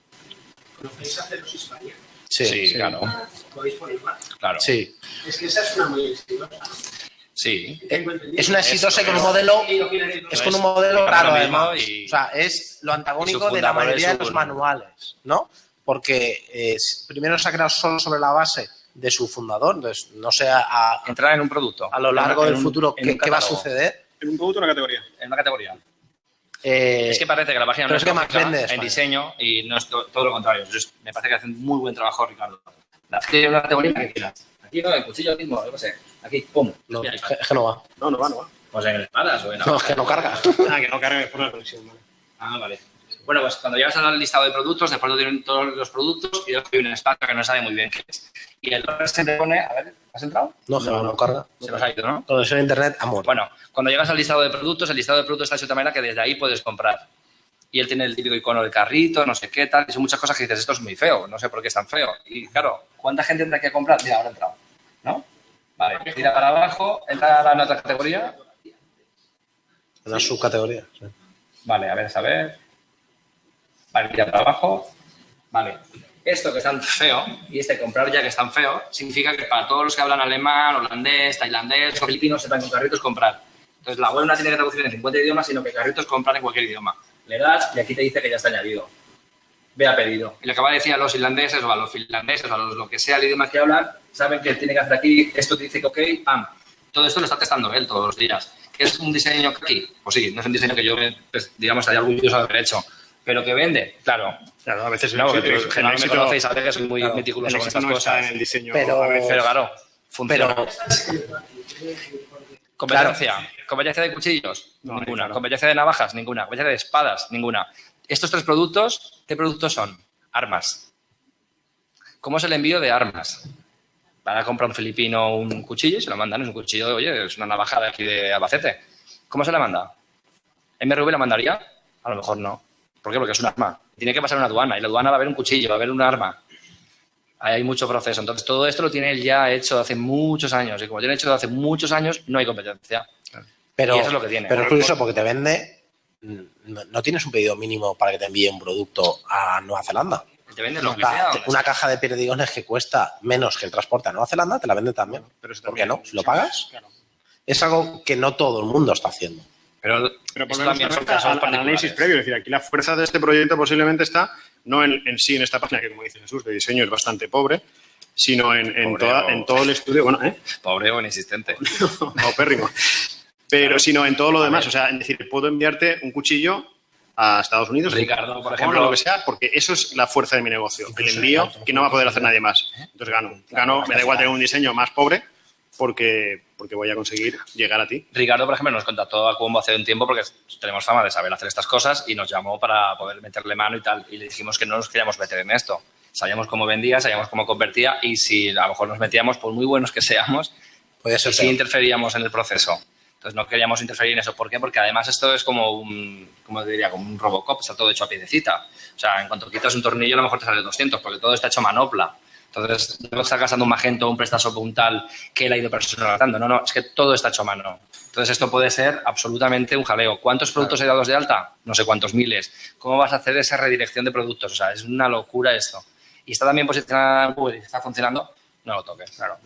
¿Conocéis España? Sí, sí, claro. ¿Podéis poner más? Claro. Sí. Es que esa es una muy exitosa. Sí. Es una exitosa con un modelo, es con un modelo raro además. O sea, es lo antagónico de la mayoría de los manuales, ¿no? Porque eh, primero se ha creado solo sobre la base de su fundador. Entonces, no sé a, entrar en un producto. A lo largo del futuro, ¿qué, va a suceder? En un producto o una categoría. En una categoría. Eh, es que parece que la página no es, que más en diseño y no es todo lo contrario. me parece que hacen muy buen trabajo, Ricardo. La una categoría que quieras. Aquí no, el cuchillo mismo, yo qué sé. Aquí, pum. No, es que no va. No, no va, no va. Pues en espadas o en... No, es que no carga. ah, que no carga por la conexión, vale. Ah, vale. Bueno, pues cuando llegas al listado de productos, después de todos los productos y hay una espada que no sabe muy bien qué es. Y el se te pone, a ver, ¿has entrado? No, no, no carga. Se nos ha ido, ¿no? Todo eso en internet, amor. Bueno, cuando llegas al listado de productos, el listado de productos está de cierta manera que desde ahí puedes comprar. Y él tiene el típico icono del carrito, no sé qué tal, y son muchas cosas que dices, esto es muy feo, no sé por qué es tan feo. Y claro, ¿cuánta gente tendrá que comprar? Mira, ahora ha entrado, ¿no? Vale, tira para abajo, entra a la otra categoría. Una subcategoría, sí. Vale, a ver, a ver. Vale, tira para abajo. Vale, esto que es tan feo y este comprar ya que es tan feo, significa que para todos los que hablan alemán, holandés, tailandés o filipinos, sepan con carritos comprar. Entonces, la web no tiene que traducir en 50 idiomas, sino que carritos comprar en cualquier idioma. Le das y aquí te dice que ya está añadido. Ve a pedido. Y lo que va a decir a los irlandeses o a los finlandeses o a los lo que sea el idioma que hablan, saben que tiene que hacer aquí, esto te dice que ok, pam. Todo esto lo está testando él todos los días. ¿Es un diseño aquí? Pues sí, no es un diseño que yo, pues, digamos, estaría orgulloso de haber hecho. Pero que vende, claro, Claro, a veces no, porque generalmente me conocéis, a veces soy muy claro, meticuloso con estas no cosas. en el diseño, pero, a veces. pero claro, funciona. Pero, competencia, claro. competencia de cuchillos, no, ninguna. Claro. Competencia de navajas, ninguna. Competencia de espadas, ninguna. Estos tres productos, ¿qué productos son? Armas. ¿Cómo es el envío de armas? Para comprar un filipino un cuchillo y se lo mandan. Es un cuchillo, oye, es una navaja de aquí de Albacete. ¿Cómo se la manda? ¿MRV la mandaría? A lo mejor no. ¿Por qué? Porque es un arma. Tiene que pasar una aduana y la aduana va a haber un cuchillo, va a haber un arma. Ahí hay mucho proceso. Entonces, todo esto lo tiene él ya hecho hace muchos años. Y como tiene hecho hace muchos años, no hay competencia. Pero, y eso es lo que tiene. Pero es curioso porque te vende. No, tienes un pedido mínimo para que te envíe un producto a Nueva Zelanda. Te vende lo que sea, una caja de perdigones que cuesta menos que el transporte a Nueva Zelanda, te la vende también. Pero ¿Por qué no? Si lo pagas, claro. es algo que no todo el mundo está haciendo. Pero, pero por también son casos al análisis previo. Es decir, aquí la fuerza de este proyecto posiblemente está no en, en, sí en esta página, que como dice Jesús, de diseño es bastante pobre, sino en, en, toda, en todo el estudio. Bueno, ¿eh? Pobre o inexistente. no, pérrimo. Pero sino en todo lo demás. O sea, es decir, puedo enviarte un cuchillo a Estados Unidos, Ricardo, por ejemplo, lo que sea, porque eso es la fuerza de mi negocio. El envío que no va a poder hacer nadie más. Entonces gano. Gano, me da igual tener un diseño más pobre porque, porque voy a conseguir llegar a ti. Ricardo, por ejemplo, nos contactó a Cuombo hace un tiempo porque tenemos fama de saber hacer estas cosas y nos llamó para poder meterle mano y tal. Y le dijimos que no nos queríamos meter en esto. Sabíamos cómo vendía, sabíamos cómo convertía y si a lo mejor nos metíamos, por muy buenos que seamos, Puede ser sí interferíamos en el proceso. Entonces no queríamos interferir en eso. ¿Por qué? Porque además esto es como un, como diría, como un Robocop, está todo hecho a piedecita. O sea, en cuanto quitas un tornillo, a lo mejor te sale 200, porque todo está hecho a manopla. Entonces, no está gastando un magento, un prestaso puntal que él ha ido personalizando. No, no, es que todo está hecho a mano. Entonces, esto puede ser absolutamente un jaleo. ¿Cuántos productos hay dados de alta? No sé cuántos miles. ¿Cómo vas a hacer esa redirección de productos? O sea, es una locura esto. Y está también posicionada en Google y está funcionando no lo toques, claro.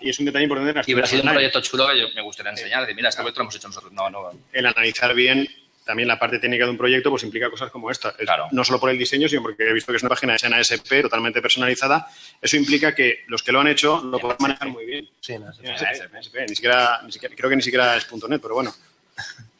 Y es un detalle importante. Y hubiera sido un proyecto chulo que yo me gustaría enseñar. Decir, mira, este proyecto lo hemos hecho nosotros. No, no. El analizar bien también la parte técnica de un proyecto pues implica cosas como esta. Claro. No solo por el diseño, sino porque he visto que es una página de Sena SP totalmente personalizada. Eso implica que los que lo han hecho lo pueden manejar muy bien. Sí, SP. Ni siquiera, ni siquiera, creo que ni siquiera es .net, pero bueno.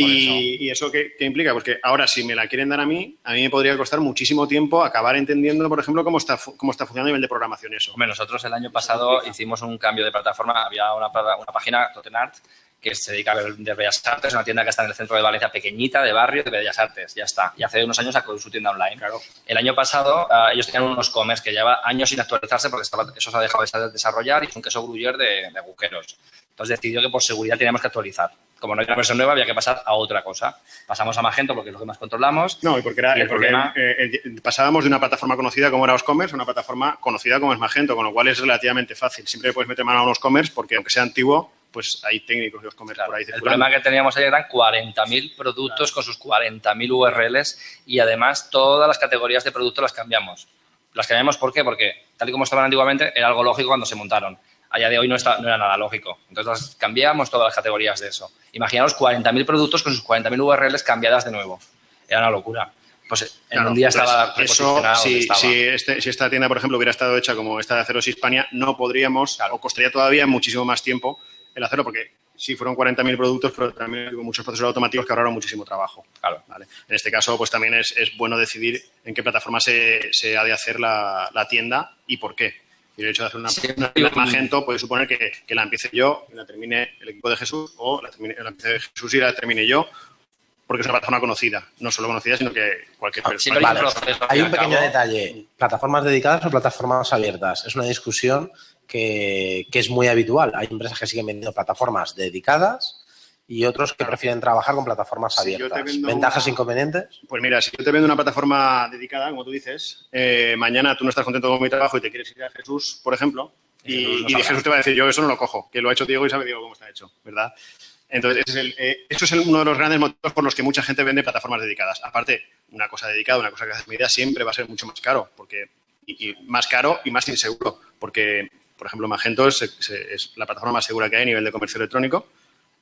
Y, y, eso qué, qué, implica? Porque ahora, si me la quieren dar a mí, a mí me podría costar muchísimo tiempo acabar entendiendo, por ejemplo, cómo está, cómo está funcionando a nivel de programación eso. Hombre, nosotros el año pasado hicimos un cambio de plataforma. Había una, una página, Totenart, que se dedica a vender Bellas Artes, una tienda que está en el centro de Valencia, pequeñita, de barrio, de Bellas Artes, ya está. Y hace unos años sacó su tienda online. Claro. El año pasado uh, ellos tenían unos commerce que lleva años sin actualizarse porque estaba, eso se ha dejado de desarrollar y es un queso gruyer de, de agujeros. Entonces decidió que por seguridad teníamos que actualizar. Como no hay una versión nueva, había que pasar a otra cosa. Pasamos a Magento porque es lo que más controlamos. No, y porque, era, y el porque problema... eh, eh, pasábamos de una plataforma conocida como era Oscommerce a una plataforma conocida como es Magento, con lo cual es relativamente fácil. Siempre puedes meter mano a Oscommerce porque aunque sea antiguo, pues hay técnicos de Oscommerce Claro, por ahí el problema que teníamos ahí eran 40.000 productos con sus 40.000 URLs y además todas las categorías de producto las cambiamos. Las cambiamos ¿por qué? Porque tal y como estaban antiguamente era algo lógico cuando se montaron. A día de hoy no, está, no era nada lógico. Entonces las cambiamos todas las categorías de eso. Imaginaos 40.000 productos con sus 40.000 URLs cambiadas de nuevo. Era una locura. Pues en Claro, un día pues estaba eso, si, estaba. si, este- si esta tienda, por ejemplo, hubiera estado hecha como esta de Aceros Hispania, no podríamos, Claro. o costaría todavía muchísimo más tiempo el hacerlo, porque sí fueron 40.000 productos, pero también hubo muchos procesos automáticos que ahorraron muchísimo trabajo. Claro. ¿vale? En este caso, pues también es, es bueno decidir en qué plataforma se, se ha de hacer la, la tienda y por qué. Y el hecho de hacer una, Sí, una tienda Magento puede suponer que, que la empiece yo y la termine el equipo de Jesús, o la, termine, la empiece Jesús y la termine yo, porque es una plataforma conocida. No solo conocida, sino que cualquier Ah, persona. sí, hay un Vale, hay un pequeño detalle. ¿Plataformas dedicadas o plataformas abiertas? Es una discusión que, que es muy habitual. Hay empresas que siguen vendiendo plataformas dedicadas y otros que prefieren trabajar con plataformas abiertas. ¿Ventajas e inconvenientes? Pues mira, si yo te vendo una plataforma dedicada, como tú dices, eh, mañana tú no estás contento con mi trabajo y te quieres ir a Jesús, por ejemplo, Y Jesús no y sabrá. Jesús te va a decir, yo eso no lo cojo, que lo ha hecho Diego y sabe Diego cómo está hecho, ¿verdad? Entonces, ese es el, eh, eso es el- uno de los grandes motivos por los que mucha gente vende plataformas dedicadas. Aparte, una cosa dedicada, una cosa que hace medida, siempre va a ser mucho más caro, porque y, y más caro y más inseguro, porque, por ejemplo, Magento es, es- es la plataforma más segura que hay a nivel de comercio electrónico,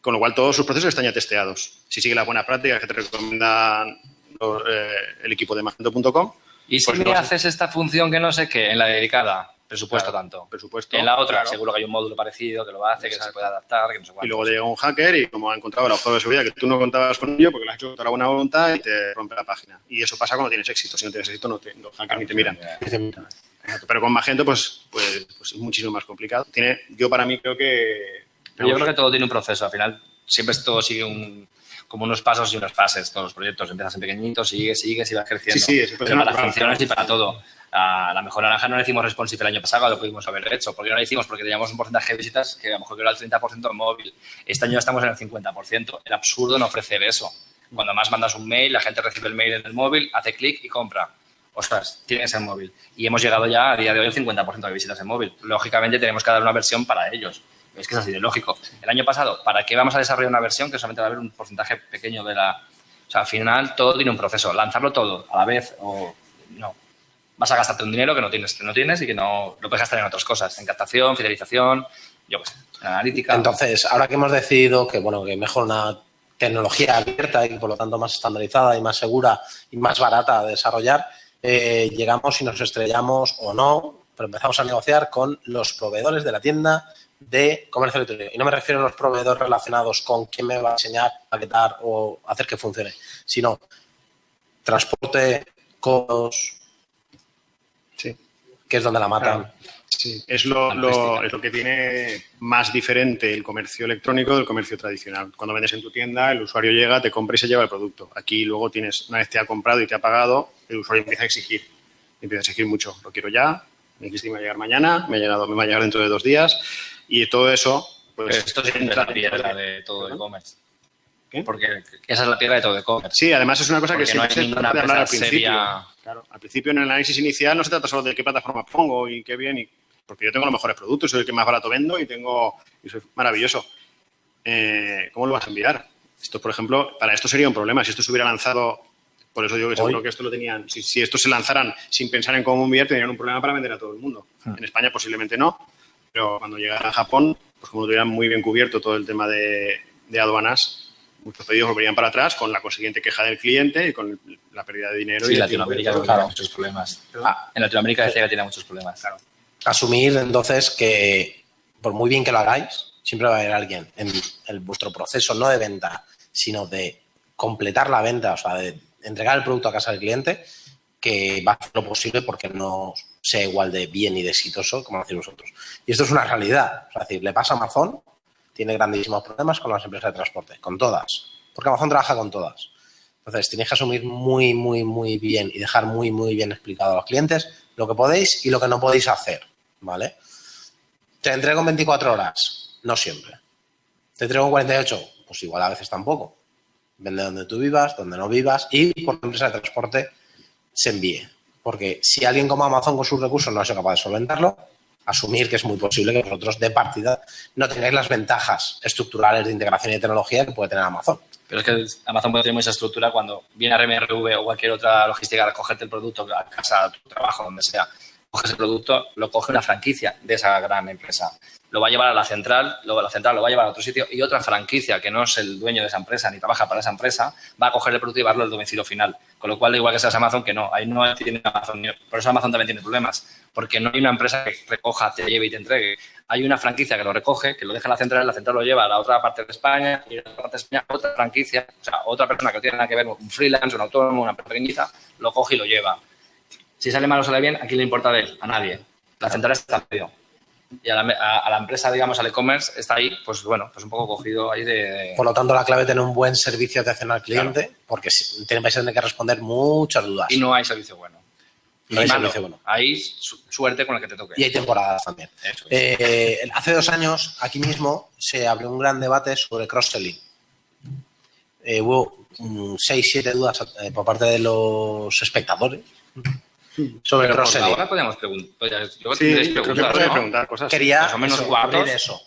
con lo cual todos sus procesos están ya testeados. Si sigue las buenas prácticas que te recomiendan los, eh, el equipo de Magento.com, Y si Pues me haces esta función que no sé qué, en la dedicada, presupuesto Claro, tanto. presupuesto, En la otra, claro. seguro que hay un módulo parecido que lo hace, que se Exacto. puede adaptar, que no sé y cuánto. luego te llega un hacker y como ha encontrado el agujero de seguridad que tú no contabas con ello porque lo has hecho con toda la buena voluntad y te rompe la página. Y eso pasa cuando tienes éxito. Si no tienes éxito, no te, los hackers ni te miran. Pero con Magento, pues, pues, pues es muchísimo más complicado. Tiene, yo para mí creo que... Pero yo creo que todo tiene un proceso. Al final, siempre todo sigue un, como unos pasos y unas fases. Todos los proyectos empiezas en pequeñitos, sigues, sigues y vas creciendo. Sí, sí, Pero para natural, funciones y para todo. A la mejor naranja no le hicimos responsive el año pasado, lo pudimos haber hecho. ¿Por qué no lo hicimos? Porque teníamos un porcentaje de visitas que a lo mejor era el 30% en móvil. Este año estamos en el 50%. El absurdo no ofrecer eso. Cuando más mandas un mail, la gente recibe el mail en el móvil, hace clic y compra. Ostras, tienes el móvil. Y hemos llegado ya a día de hoy al 50% de visitas en móvil. Lógicamente tenemos que dar una versión para ellos. Es que es así de lógico. El año pasado, ¿para qué vamos a desarrollar una versión que solamente va a haber un porcentaje pequeño de la... O sea, al final todo tiene un proceso. Lanzarlo todo a la vez o no. Vas a gastarte un dinero que no tienes, que no tienes y que no lo puedes gastar en otras cosas. En captación, fidelización, yo qué sé, analítica. Entonces, ahora que hemos decidido que, bueno, que mejor una tecnología abierta y por lo tanto más estandarizada y más segura y más barata de desarrollar, eh, llegamos y nos estrellamos o no, pero empezamos a negociar con los proveedores de la tienda de comercio electrónico. Y no me refiero a los proveedores relacionados con quién me va a enseñar, paquetar o hacer que funcione, sino transporte, costos, Sí. que es donde la matan. Sí, es lo, lo- es lo que tiene más diferente el comercio electrónico del comercio tradicional. Cuando vendes en tu tienda, el usuario llega, te compra y se lleva el producto. Aquí luego tienes, una vez te ha comprado y te ha pagado, el usuario empieza a exigir. Empieza a exigir mucho. Lo quiero ya, me dijiste que me va a llegar mañana, me ha llegado, me va a llegar dentro de dos días. Y todo eso, pues. Pero esto es la piedra de todo e-commerce. ¿Qué? Porque esa es la piedra de todo e-commerce. Sí, además es una cosa que Porque no siempre hay se ninguna de hablar al principio. seria. Claro, al principio en el análisis inicial no se trata solo de qué plataforma pongo y qué bien, y, porque yo tengo los mejores productos, soy el que más barato vendo y tengo y soy maravilloso. Eh, ¿Cómo lo vas a enviar? Esto, por ejemplo, para esto sería un problema. Si esto se hubiera lanzado, por eso digo que seguro que esto lo tenían, si, si esto se lanzaran sin pensar en cómo enviar, tendrían un problema para vender a todo el mundo. Hmm. En España posiblemente no, pero cuando llegara a Japón, pues como lo tuvieran muy bien cubierto todo el tema de, de aduanas, muchos pedidos volverían para atrás con la consiguiente queja del cliente y con la pérdida de dinero. Sí, y Latinoamérica tiene muchos problemas. Ah. En Latinoamérica decía que tiene muchos problemas. Claro. Asumir entonces que por muy bien que lo hagáis, siempre va a haber alguien en el, vuestro proceso, no de venta, sino de completar la venta, o sea, de entregar el producto a casa del cliente, que va a hacer lo posible porque no sea igual de bien y de exitoso como hacéis vosotros. Y esto es una realidad. O sea, es decir, le pasa a Amazon, tiene grandísimos problemas con las empresas de transporte, con todas, porque Amazon trabaja con todas. Entonces, tenéis que asumir muy, muy, muy bien y dejar muy, muy bien explicado a los clientes lo que podéis y lo que no podéis hacer, ¿vale? Te entrego en 24 horas, no siempre. Te entrego en 48, pues igual a veces tampoco. Vende donde tú vivas, donde no vivas y por empresa de transporte se envíe. Porque si alguien como Amazon con sus recursos no ha sido capaz de solventarlo, asumir que es muy posible que vosotros de partida no tengáis las ventajas estructurales de integración y de tecnología que puede tener Amazon. Pero es que Amazon puede tener mucha estructura cuando viene a RMRV o cualquier otra logística a recogerte el producto a casa, a tu trabajo, donde sea. Coges el producto, lo coge una franquicia de esa gran empresa. Lo va a llevar a la central, luego la central lo va a llevar a otro sitio y otra franquicia que no es el dueño de esa empresa ni trabaja para esa empresa va a coger el producto y llevarlo al domicilio final. Con lo cual, igual que seas Amazon, que no. Ahí no tiene Amazon. Por eso Amazon también tiene problemas. Porque no hay una empresa que recoja, te lleve y te entregue. Hay una franquicia que lo recoge, que lo deja en la central, la central lo lleva a la otra parte de España y a la otra parte de España otra franquicia, o sea, otra persona que no tiene nada que ver, un freelance, un autónomo, una pequeñita, lo coge y lo lleva. Si sale mal o sale bien, ¿a quién le importa de él? A nadie. La central está medio. Y a la, a- a la empresa, digamos, al e-commerce, está ahí, pues bueno, pues un poco cogido ahí de... de- Por lo tanto, la clave es tener un buen servicio de atención al cliente, porque vais a tener que responder muchas dudas. Y no hay servicio bueno. No hay malo. servicio bueno. Hay su- suerte con el que te toque. Y hay temporadas también. Es. Eh, hace dos años, aquí mismo, se abrió un gran debate sobre cross-selling. Eh, hubo mm, seis, siete dudas eh, por parte de los espectadores sobre el Pero cross-selling. ahora podemos preguntar. Sí, creo que ¿no? preguntar cosas. Quería Más o menos eso, abrir eso.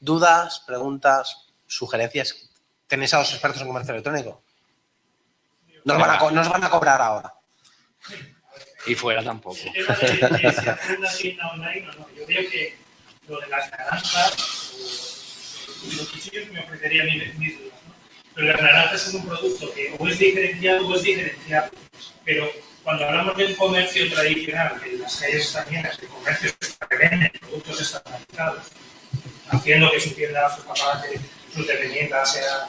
Dudas, preguntas, sugerencias. ¿Tenéis a los expertos en comercio electrónico? Nos van a, nos van a cobrar ahora. Y fuera tampoco. El tema de, de si hacer una tienda online o no. Yo creo que lo de las naranjas, o, los cuchillos me ofrecería mis, mis dudas, ¿no? Pero las naranjas es un producto que o es diferenciado o es diferenciado. Pero cuando hablamos del comercio tradicional, que las calles están llenas de comercios que venden productos estandarizados, haciendo que su tienda, su escaparate, sus dependientes sean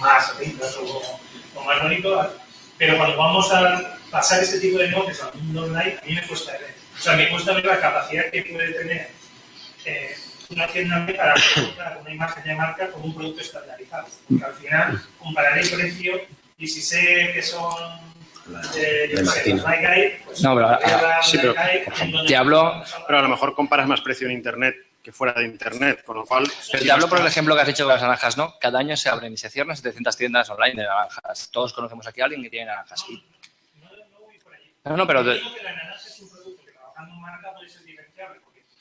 más lindas o, o más bonitos, pero cuando vamos a pasar este tipo de negocios al mundo online, a mí me cuesta ver. O sea, me cuesta ver la capacidad que puede tener eh, una tienda para presentar una imagen de marca con un producto estandarizado. Porque al final compararé el precio y si sé que son No, pero, voy a la sí, pero te hablo- Pero a lo mejor comparas más precio en Internet que fuera de Internet, con lo cual... Pero te hablo por el ejemplo que has dicho de las naranjas, ¿no? Cada año se abren y se cierran 700 tiendas online de naranjas. Todos conocemos aquí a alguien que tiene naranjas. Y- No, no, pero,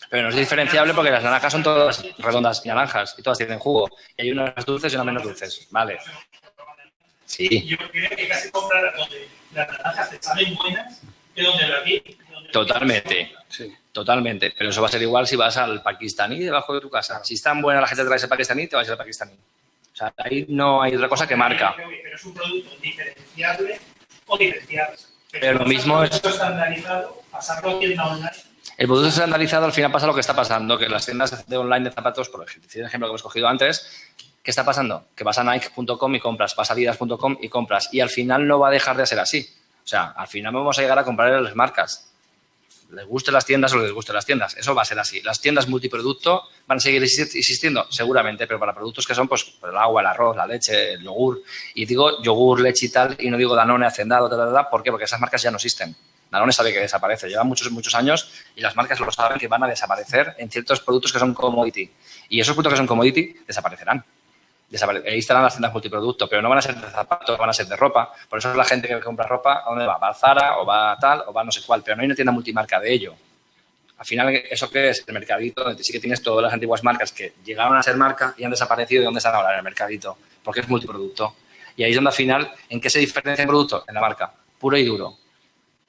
pero no es diferenciable porque las naranjas son todas redondas y naranjas y todas tienen jugo. Y hay unas dulces y unas menos dulces. Vale. Sí, yo creo que casi comprar donde las naranjas te salen buenas que donde la vi. donde- totalmente. Sí. Totalmente. Pero eso va a ser igual si vas al pakistaní debajo de tu casa. Si es tan buena la gente trae ese pakistaní, te vas a ir al pakistaní. O sea, ahí no hay otra cosa que marca. Pero es un producto diferenciable o diferenciable. Pero lo mismo es- es estandarizado, pasarlo a tienda online El producto estandarizado al final pasa lo que está pasando, que las tiendas de online de zapatos, por ejemplo, el ejemplo que hemos cogido antes, ¿qué está pasando? Que vas a Nike.com y compras, vas a Adidas.com y compras, y al final no va a dejar de ser así. O sea, al final vamos a llegar a comprar en las marcas. Les gusten las tiendas o les gusten las tiendas. Eso va a ser así. Las tiendas multiproducto van a seguir existiendo, seguramente, pero para productos que son pues, el agua, el arroz, la leche, el yogur. Y digo yogur, leche y tal, y no digo Danone, Hacendado, tal, tal, ¿Por qué? Porque esas marcas ya no existen. Danone sabe que desaparece. Llevan muchos, muchos años y las marcas lo saben que van a desaparecer en ciertos productos que son commodity. Y esos productos que son commodity desaparecerán ahí estarán las tiendas multiproducto, pero no van a ser de zapatos, van a ser de ropa. Por eso es la gente que compra ropa, ¿a dónde va? Va a Zara o va a tal o va a no sé cuál, pero no hay una tienda multimarca de ello. Al final, ¿eso qué es? El mercadito, donde sí que tienes todas las antiguas marcas que llegaron a ser marca y han desaparecido. ¿Y dónde están ahora? En el mercadito. Porque es multiproducto. Y ahí es donde al final, ¿en qué se diferencia el producto? En la marca. Puro y duro.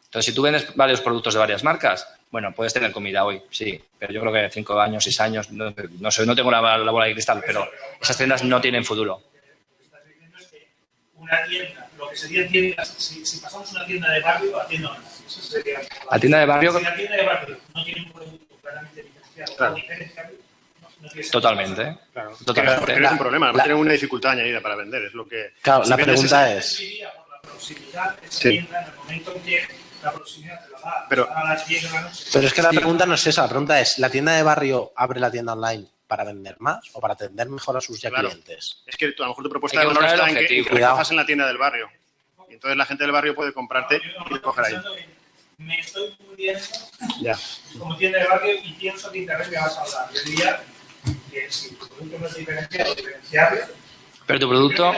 Entonces, si tú vendes varios productos de varias marcas, bueno, puedes tener comida hoy, sí, pero yo creo que cinco años, seis años, no, sé, no tengo la, bola de cristal, pero esas tiendas no tienen futuro. Una tienda, lo que sería tiendas, si, si, pasamos una tienda de barrio a tienda online, eso sería la tienda de barrio. Si la tienda de barrio no tiene un producto claramente diferenciado claro. diferenciable, Totalmente. Claro. Totalmente. Pero es un problema, no tienen una dificultad añadida para vender, es lo que... Claro, la pregunta es... Por la proximidad, esa sí. tienda, en el momento en que la proximidad te la da pero, a las 10 de la noche. Pero es que la pregunta no es esa, la pregunta es, ¿la tienda de barrio abre la tienda online para vender más o para atender mejor a sus ya claro. clientes? Es que a lo mejor tu propuesta de valor está en que, recojas en la tienda del barrio. Y entonces la gente del barrio puede comprarte no, y coger ahí. Me estoy muriendo ya. como tienda de barrio y pienso que Internet me vas a hablar. Yo diría que si tu producto no es diferenciado, diferenciable, pero tu producto,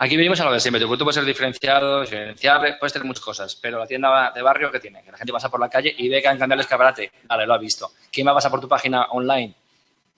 aquí venimos a lo de siempre, tu producto puede ser diferenciado, diferenciable, puedes tener muchas cosas, pero la tienda de barrio que tiene, que la gente pasa por la calle y ve que han cambiado el escaparate, vale, lo ha visto. ¿Quién va a pasar por tu página online?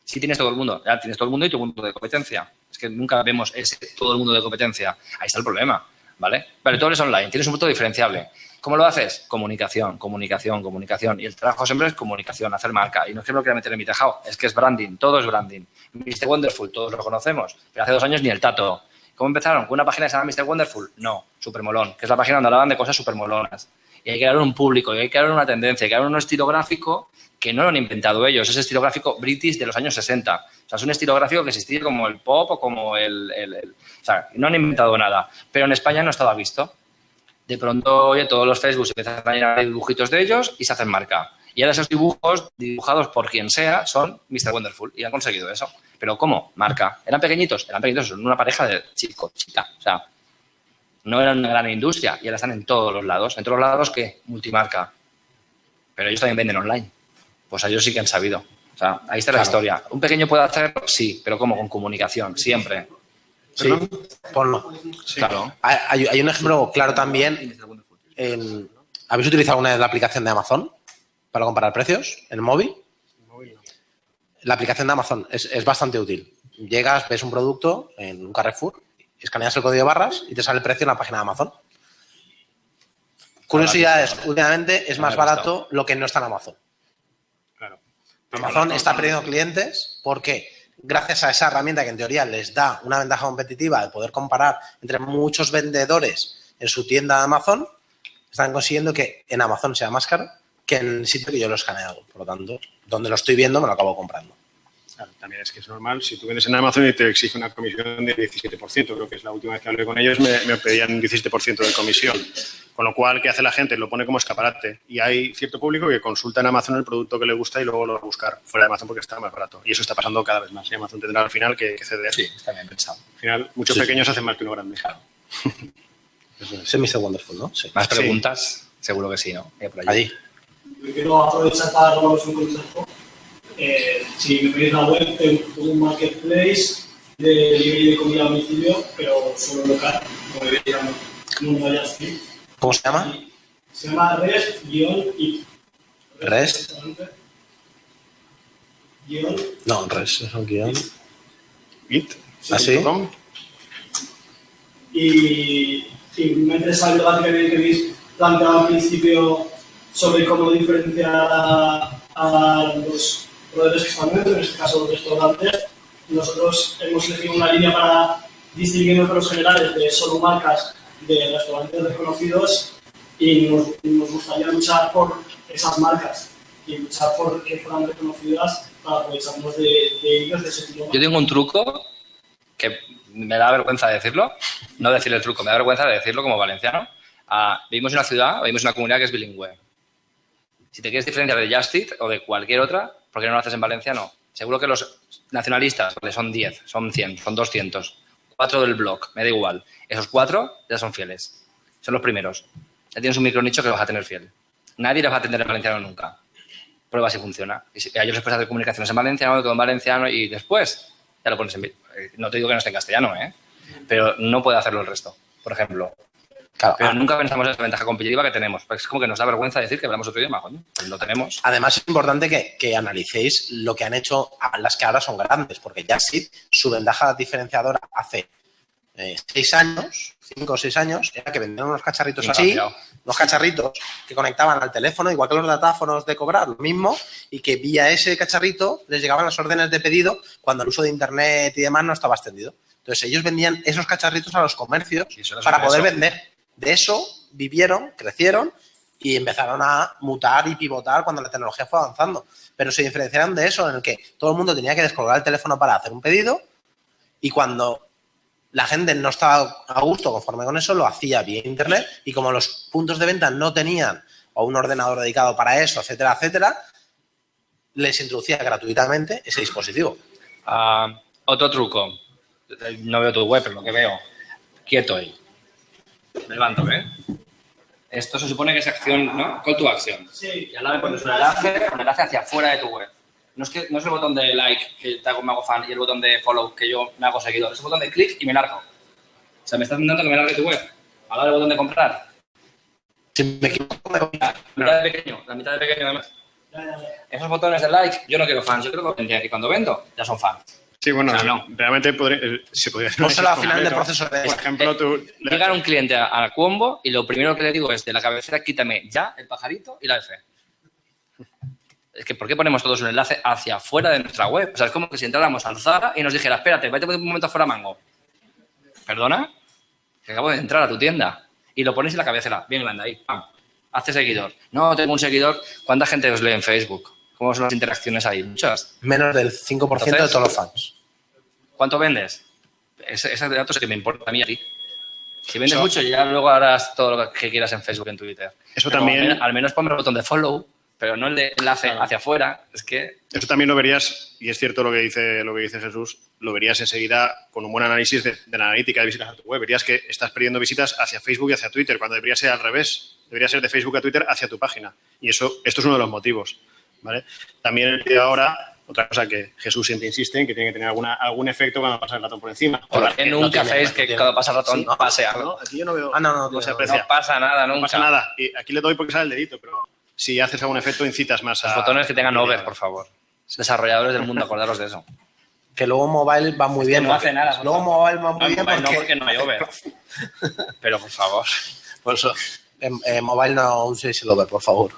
Si tienes todo el mundo, ya tienes todo el mundo y tu mundo de competencia. Es que nunca vemos ese todo el mundo de competencia. Ahí está el problema, ¿vale? Vale, tú eres online, tienes un producto diferenciable. ¿Cómo lo haces? Comunicación, comunicación, comunicación. Y el trabajo siempre es comunicación, hacer marca. Y no es que me lo quiera meter en mi tejado, es que es branding, todo es branding. Mr. Wonderful, todos lo conocemos, pero hace dos años ni el tato. ¿Cómo empezaron? ¿Con una página que se llama Mr. Wonderful? No, super molón, que es la página donde hablaban de cosas super molonas. Y hay que dar un público, y hay que dar una tendencia, que dar un estilo gráfico que no lo han inventado ellos, es estilo gráfico british de los años 60. O sea, es un estilo gráfico que existía como el pop o como el, el, el... O sea, no han inventado nada, pero en España no estaba visto de pronto, oye, todos los Facebook se empiezan a llenar dibujitos de ellos y se hacen marca. Y ahora esos dibujos, dibujados por quien sea, son Mr. Wonderful. Y han conseguido eso. ¿Pero cómo? Marca. ¿Eran pequeñitos? Eran pequeñitos, son una pareja de chico, chica. O sea, no eran una gran industria y ahora están en todos los lados. ¿En todos los lados qué? Multimarca. Pero ellos también venden online. Pues ellos sí que han sabido. O sea, ahí está la historia. ¿Un pequeño puede hacerlo? Sí, pero ¿cómo? Con comunicación, siempre. Sí, ponlo. Claro. Hay, un ejemplo claro también. ¿Habéis utilizado alguna vez la aplicación de Amazon para comparar precios en el móvil? La aplicación de Amazon es, bastante útil. Llegas, ves un producto en un Carrefour, escaneas el código de barras y te sale el precio en la página de Amazon. Curiosidades, últimamente es más barato lo que no está en Amazon. Amazon está perdiendo clientes. ¿Por qué? Gracias a esa herramienta que en teoría les da una ventaja competitiva de poder comparar entre muchos vendedores en su tienda de Amazon, están consiguiendo que en Amazon sea más caro que en el sitio que yo lo he escaneado. Por lo tanto, donde lo estoy viendo me lo acabo comprando. también es que es normal, si tú vendes en Amazon y te exige una comisión de 17%, creo que es la última vez que hablé con ellos, me, me pedían un 17% de comisión. Con lo cual, ¿qué hace la gente? Lo pone como escaparate. Y hay cierto público que consulta en Amazon el producto que le gusta y luego lo va a buscar fuera de Amazon porque está más barato. Y eso está pasando cada vez más. Y Amazon tendrá al final que, ceder. Sí, está bien pensado. Al final, muchos pequeños hacen más que uno grande. Claro. Ese es Mr. Wonderful, ¿no? Sí. ¿Más preguntas? Seguro que sí, ¿no? Por allí. Yo quiero aprovechar para robaros un consejo. Eh, si me pedís la web, tengo un marketplace de delivery de comida a domicilio, pero solo local, no me no vaya así. ¿Cómo se llama? Se llama REST-IT. ¿REST? No, REST es un guion. ¿IT? ¿Así? ¿Ah, y, y me interesa el debate que habéis planteado al principio sobre cómo diferenciar a, a los proveedores que están dentro, en este caso los restaurantes. Nosotros hemos elegido una línea para distinguirnos de los generales de solo marcas de restaurantes reconocidos y nos, gustaría luchar por esas marcas. y luchar por que fueran reconocidas para aprovecharnos de, de ellos. Yo tengo un truco que me da vergüenza decirlo, no decir el truco, me da vergüenza de decirlo como valenciano. Ah, vivimos en una ciudad, vivimos en una comunidad que es bilingüe. Si te quieres diferenciar de Justit o de cualquier otra, ¿por qué no lo haces en valenciano? Seguro que los nacionalistas, son 10, son 100, son 200, cuatro del blog, me da igual. Esos cuatro ya son fieles. Son los primeros. Ya tienes un micronicho que vas a tener fiel. Nadie les va a atender en valenciano nunca. Prueba si funciona. Y si, a ellos les puedes hacer comunicaciones en valenciano, todo en valenciano y después ya lo pones en... Eh, no te digo que no esté en castellano, ¿eh? Pero no puede hacerlo el resto, por ejemplo. Claro, Pero ah, nunca pensamos en la ventaja competitiva que tenemos. Porque es como que nos da vergüenza decir que hablamos otro idioma. Coño, pues lo tenemos. Además, es importante que, que analicéis lo que han hecho las que ahora son grandes, porque Jazzit, su ventaja diferenciadora hace eh, seis años, cinco o seis años, era que vendían unos cacharritos así, cambiado. unos cacharritos que conectaban al teléfono, igual que los datáfonos de cobrar, lo mismo, y que vía ese cacharrito les llegaban las órdenes de pedido cuando el uso de Internet y demás no estaba extendido. Entonces, ellos vendían esos cacharritos a los comercios para poder eso. vender. De eso vivieron, crecieron y empezaron a mutar y pivotar cuando la tecnología fue avanzando. Pero se diferenciaron de eso, en el que todo el mundo tenía que descolgar el teléfono para hacer un pedido y cuando la gente no estaba a gusto conforme con eso, lo hacía vía internet y como los puntos de venta no tenían un ordenador dedicado para eso, etcétera, etcétera, les introducía gratuitamente ese dispositivo. Ah, otro truco. No veo tu web, pero lo que veo. Quieto ahí. Me levanto, ¿eh? Esto se supone que es acción, ¿no? Call to action. Sí. Y al lado le pones un enlace, un enlace hacia afuera de tu web. No es, que, no es el botón de like que te hago, me hago fan y el botón de follow que yo me hago seguidor. Es el botón de clic y me largo. O sea, me estás intentando que me largue tu web. Al lado del botón de comprar. Si me equivoco, me voy a- La mitad de pequeño, la mitad de pequeño además. Esos botones de like, yo no quiero fans, yo quiero que y cuando vendo, ya son fans. Sí, bueno, O sea, no. realmente podría, eh, se podría hacer Pónselo al eso final del proceso de- Por ejemplo, tú... Llega un cliente a, a Cuombo y lo primero que le digo es de la cabecera quítame ya el pajarito y la F. Es que ¿por qué ponemos todos un enlace hacia afuera de nuestra web? O sea, es como que si entráramos al Zara y nos dijera, espérate, vete un momento afuera Mango. ¿Perdona? Que acabo de entrar a tu tienda. Y lo pones en la cabecera, bien grande ahí. ¡Pam! Hazte seguidor. No, tengo un seguidor. ¿Cuánta gente os lee en Facebook? ¿Cómo son las interacciones ahí? Muchas. menos del 5% de Entonces- todos los fans. ¿Cuánto vendes? Ese, ese dato es el que me importa a mí a ti. Si vendes Eso- mucho, ya luego harás todo lo que quieras en Facebook y en Twitter. Eso Pero también- Al menos, al menos ponme el botón de follow, pero no el de enlace Claro. hacia afuera. Es que Eso también lo verías, y es cierto lo que dice, lo que dice Jesús, lo verías enseguida con un buen análisis de, de la analítica de visitas a tu web. Verías que estás perdiendo visitas hacia Facebook y hacia Twitter, cuando debería ser al revés. Debería ser de Facebook a Twitter hacia tu página. Y eso, esto es uno de los motivos. ¿vale? También el vídeo ahora, otra cosa que Jesús siempre insiste en que tiene que tener alguna, algún efecto cuando pasa el ratón por encima. ¿por qué no nunca hacéis no que tiene. cuando pasa el ratón Sí, no, pase algo? ¿no? Aquí yo no veo. Ah, no, no, no se no, aprecia. No pasa nada No nunca. pasa nada. Y aquí le doy porque sale el dedito, pero si haces algún efecto incitas más a... Los botones que tengan over, por favor. Desarrolladores del mundo, acordaros de eso. Que luego mobile va muy bien. no porque- hace nada, Luego mobile va muy No, bien mobile no, porque, porque no hay over. Pero por favor. Por eso, en, en mobile no uséis el over, por favor.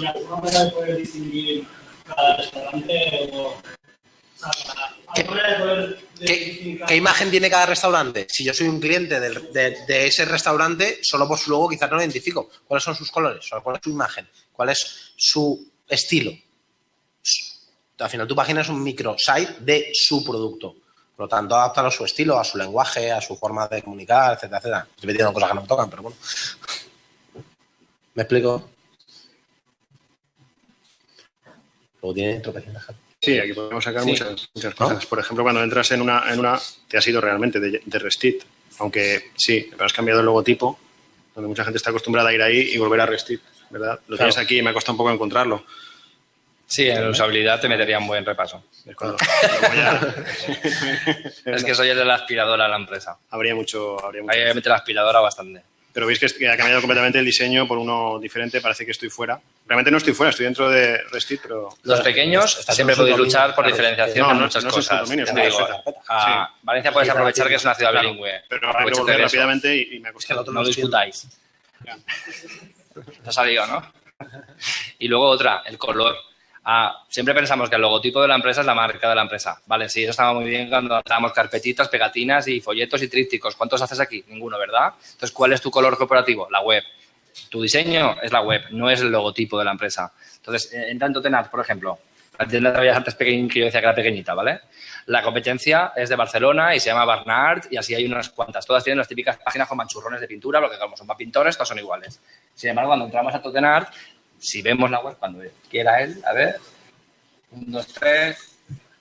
¿Y alguna manera de poder distinguir cada restaurante o... o sea, ¿Alguna manera de poder ¿Qué, imagen tiene cada restaurante? Si yo soy un cliente de, ese restaurante, solo por su logo quizás no lo identifico. ¿Cuáles son sus colores? ¿Cuál es su imagen? ¿Cuál es su estilo? Al final tu página es un microsite de su producto. Por lo tanto, adaptalo a su estilo, a su lenguaje, a su forma de comunicar, etcétera, etcétera. Estoy metiendo cosas que no me tocan, pero bueno. ¿Me explico? Luego tiene tropecientas gente. Sí, aquí podemos sacar Sí. muchas, muchas cosas. Por ejemplo, cuando entras en una, en una te has ido realmente de, de Restit. Aunque sí, pero has cambiado el logotipo, donde mucha gente está acostumbrada a ir ahí y volver a Restit, ¿verdad? Lo Claro. tienes aquí y me ha costado un poco encontrarlo. Sí, en usabilidad te metería un buen repaso. Es cuando- ya- Es que soy el de la aspiradora de la empresa. habría mucho, habría mucho. Me mete la aspiradora bastante. Pero veis que que ha cambiado completamente el diseño por uno diferente. Parece que estoy fuera. Realmente no estoy fuera, estoy dentro de Restit, pero Los pequeños siempre podéis dominio, luchar por claro, diferenciación no, en muchas no cosas. dominio, Ya digo, a Sí. Valencia puedes aprovechar que es una ciudad Claro, bilingüe. pero habrá que volver rápidamente y, y me ha Es que costado. otro No discutáis. Te ha salido, ¿no? Y luego otra, el color. Siempre pensamos que el logotipo de la empresa es la marca de la empresa. Vale, sí, eso estaba muy bien cuando carpetitas, pegatinas y folletos y trípticos. ¿Cuántos haces aquí? Ninguno, ¿verdad? Entonces, ¿cuál es tu color corporativo? La web. Tu diseño es la web, no es el logotipo de la empresa. Entonces, en tanto Tenat, por ejemplo, la tienda de antes que yo decía que era pequeñita, ¿vale? La competencia es de Barcelona y se llama Barnard y así hay unas cuantas. Todas tienen las típicas páginas con manchurrones de pintura, lo que como son para pintores, todas son iguales. Sin embargo, cuando entramos a Totenart, si vemos la web, cuando quiera él, a ver, un, dos, tres...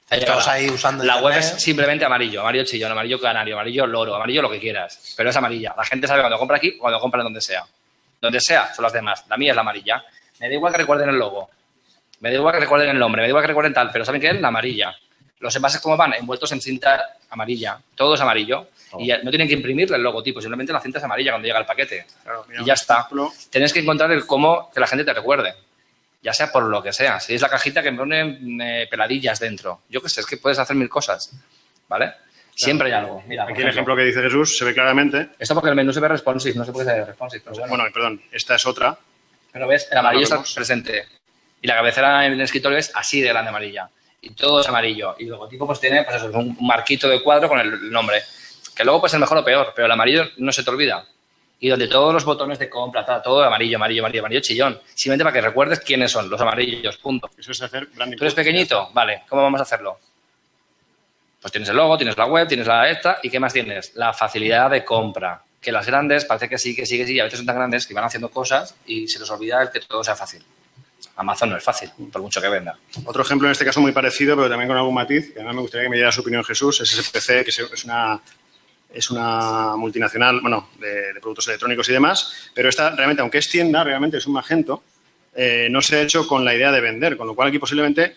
Estamos ahí usando La web es simplemente amarillo, amarillo chillón, amarillo canario, amarillo loro, amarillo lo que quieras, pero es amarilla. La gente sabe cuando compra aquí o cuando compra en donde sea. Donde sea, son las demás. La mía es la amarilla. Me da igual que recuerden el logo. Me da igual que recuerden el nombre, me da igual que recuerden tal, pero ¿saben qué es? La amarilla. Los envases, ¿cómo van? Envueltos en cinta amarilla. Todo es amarillo. Y no tienen que imprimirle el logotipo, simplemente la cinta es amarilla cuando llega el paquete. y ya está. Tienes que encontrar el cómo que la gente te recuerde ya sea por lo que sea. Si es la cajita que me pone peladillas dentro. Yo qué sé, es que puedes hacer mil cosas, ¿vale? Siempre hay algo. Mira, Aquí el ejemplo que dice Jesús se ve claramente. Esto porque el menú se ve responsive, no se puede ser responsive. Pero bueno. perdón, esta es otra. Pero ves, el amarillo está presente. Y la cabecera en el escritorio es así de grande amarilla. Y todo es amarillo. Y el logotipo pues tiene pues eso, un marquito de cuadro con el nombre. Que luego puede ser mejor o peor, pero el amarillo no se te olvida y donde todos los botones de compra, todo amarillo, amarillo, amarillo, amarillo, chillón. Simplemente para que recuerdes quiénes son los amarillos, punto. Eso es hacer branding. Tú eres pequeñito, vale, ¿cómo vamos a hacerlo? Pues tienes el logo, tienes la web, tienes la esta, ¿y qué más tienes? La facilidad de compra. Que las grandes parece que sí, que sí, que sí, a veces son tan grandes que van haciendo cosas y se les olvida el que todo sea fácil. Amazon no es fácil, por mucho que venda. Otro ejemplo en este caso muy parecido, pero también con algún matiz, que además me gustaría que me diera su opinión Jesús, es SPC, que es una es una multinacional, bueno, de, productos electrónicos y demás, pero esta realmente, aunque es tienda, realmente es un Magento, eh, no se ha hecho con la idea de vender, con lo cual aquí posiblemente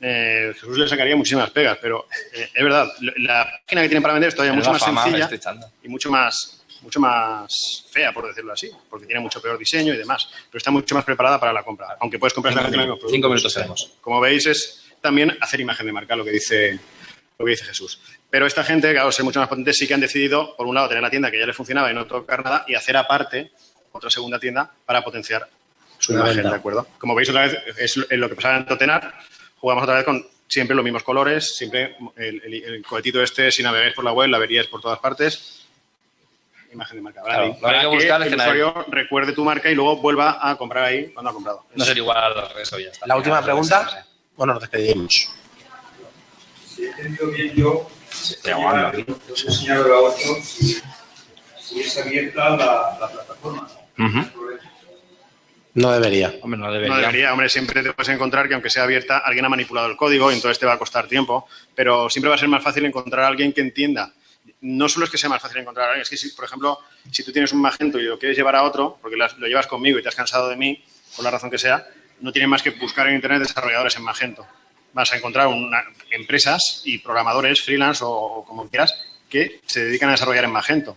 eh, Jesús le sacaría muchísimas pegas, pero eh, es verdad, la página que tienen para vender es todavía mucho más sencilla y mucho más, mucho más fea, por decirlo así, porque tiene mucho peor diseño y demás, pero está mucho más preparada para la compra, aunque puedes comprar cinco, productos. Cinco minutos tenemos. Como veis, es también hacer imagen de marca, lo que dice, lo que dice Jesús. Pero esta gente, que al ser mucho más potente, sí que han decidido, por un lado, tener la tienda que ya les funcionaba y no tocar nada, y hacer aparte otra segunda tienda para potenciar su imagen, ¿de acuerdo? Como veis, otra vez, es lo que pasaba en Totenar, jugamos otra vez con siempre los mismos colores, siempre el, el, cohetito este, si navegáis por la web, la veríais por todas partes. Imagen de marca. Claro, para que, buscar el usuario recuerde tu marca y luego vuelva a comprar ahí cuando ha comprado. No sería igual eso ya está. La última pregunta. Bueno, nos despedimos. Si he entendido bien yo, señalado si es abierta la, plataforma. No debería. Hombre, no debería. No debería, hombre, siempre te puedes encontrar que aunque sea abierta, alguien ha manipulado el código y entonces te va a costar tiempo, pero siempre va a ser más fácil encontrar a alguien que entienda. No solo es que sea más fácil encontrar a alguien, es que, si, por ejemplo, si tú tienes un Magento y lo quieres llevar a otro, porque lo llevas conmigo y te has cansado de mí, por la razón que sea, no tienes más que buscar en Internet desarrolladores en Magento vas a encontrar una, empresas y programadores freelance o, como quieras que se dedican a desarrollar en Magento.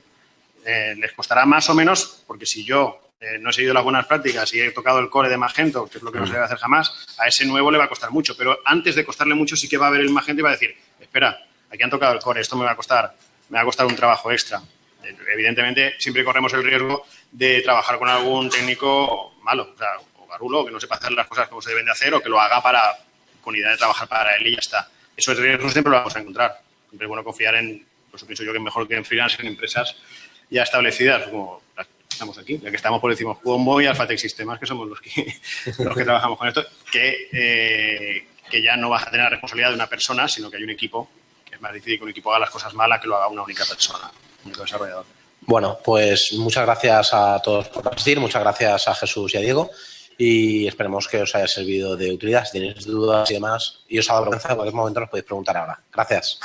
Eh, les costará más o menos, porque si yo eh, no he seguido las buenas prácticas y he tocado el core de Magento, que es lo que no se debe hacer jamás, a ese nuevo le va a costar mucho. Pero antes de costarle mucho sí que va a ver el Magento y va a decir, espera, aquí han tocado el core, esto me va a costar, me va a costar un trabajo extra. Evidentemente, siempre corremos el riesgo de trabajar con algún técnico malo, o, sea, o garulo, que no sepa hacer las cosas como se deben de hacer o que lo haga para con idea de trabajar para él y ya está. Eso es riesgo siempre lo vamos a encontrar. Siempre es bueno confiar en, pues pienso yo que mejor que en freelance, en empresas ya establecidas, como estamos aquí, ya que estamos por decimos Cuombo y Alphatec Sistemas, que somos los que, los que trabajamos con esto, que, eh, que ya no vas a tener la responsabilidad de una persona, sino que hay un equipo, que es más difícil que un equipo haga las cosas malas que lo haga una única persona, un único desarrollador. Bueno, pues muchas gracias a todos por asistir, muchas gracias a Jesús y a Diego y esperemos que os haya servido de utilidad. Si tenéis dudas y demás y os ha dado vergüenza, en cualquier momento nos podéis preguntar ahora. Gracias.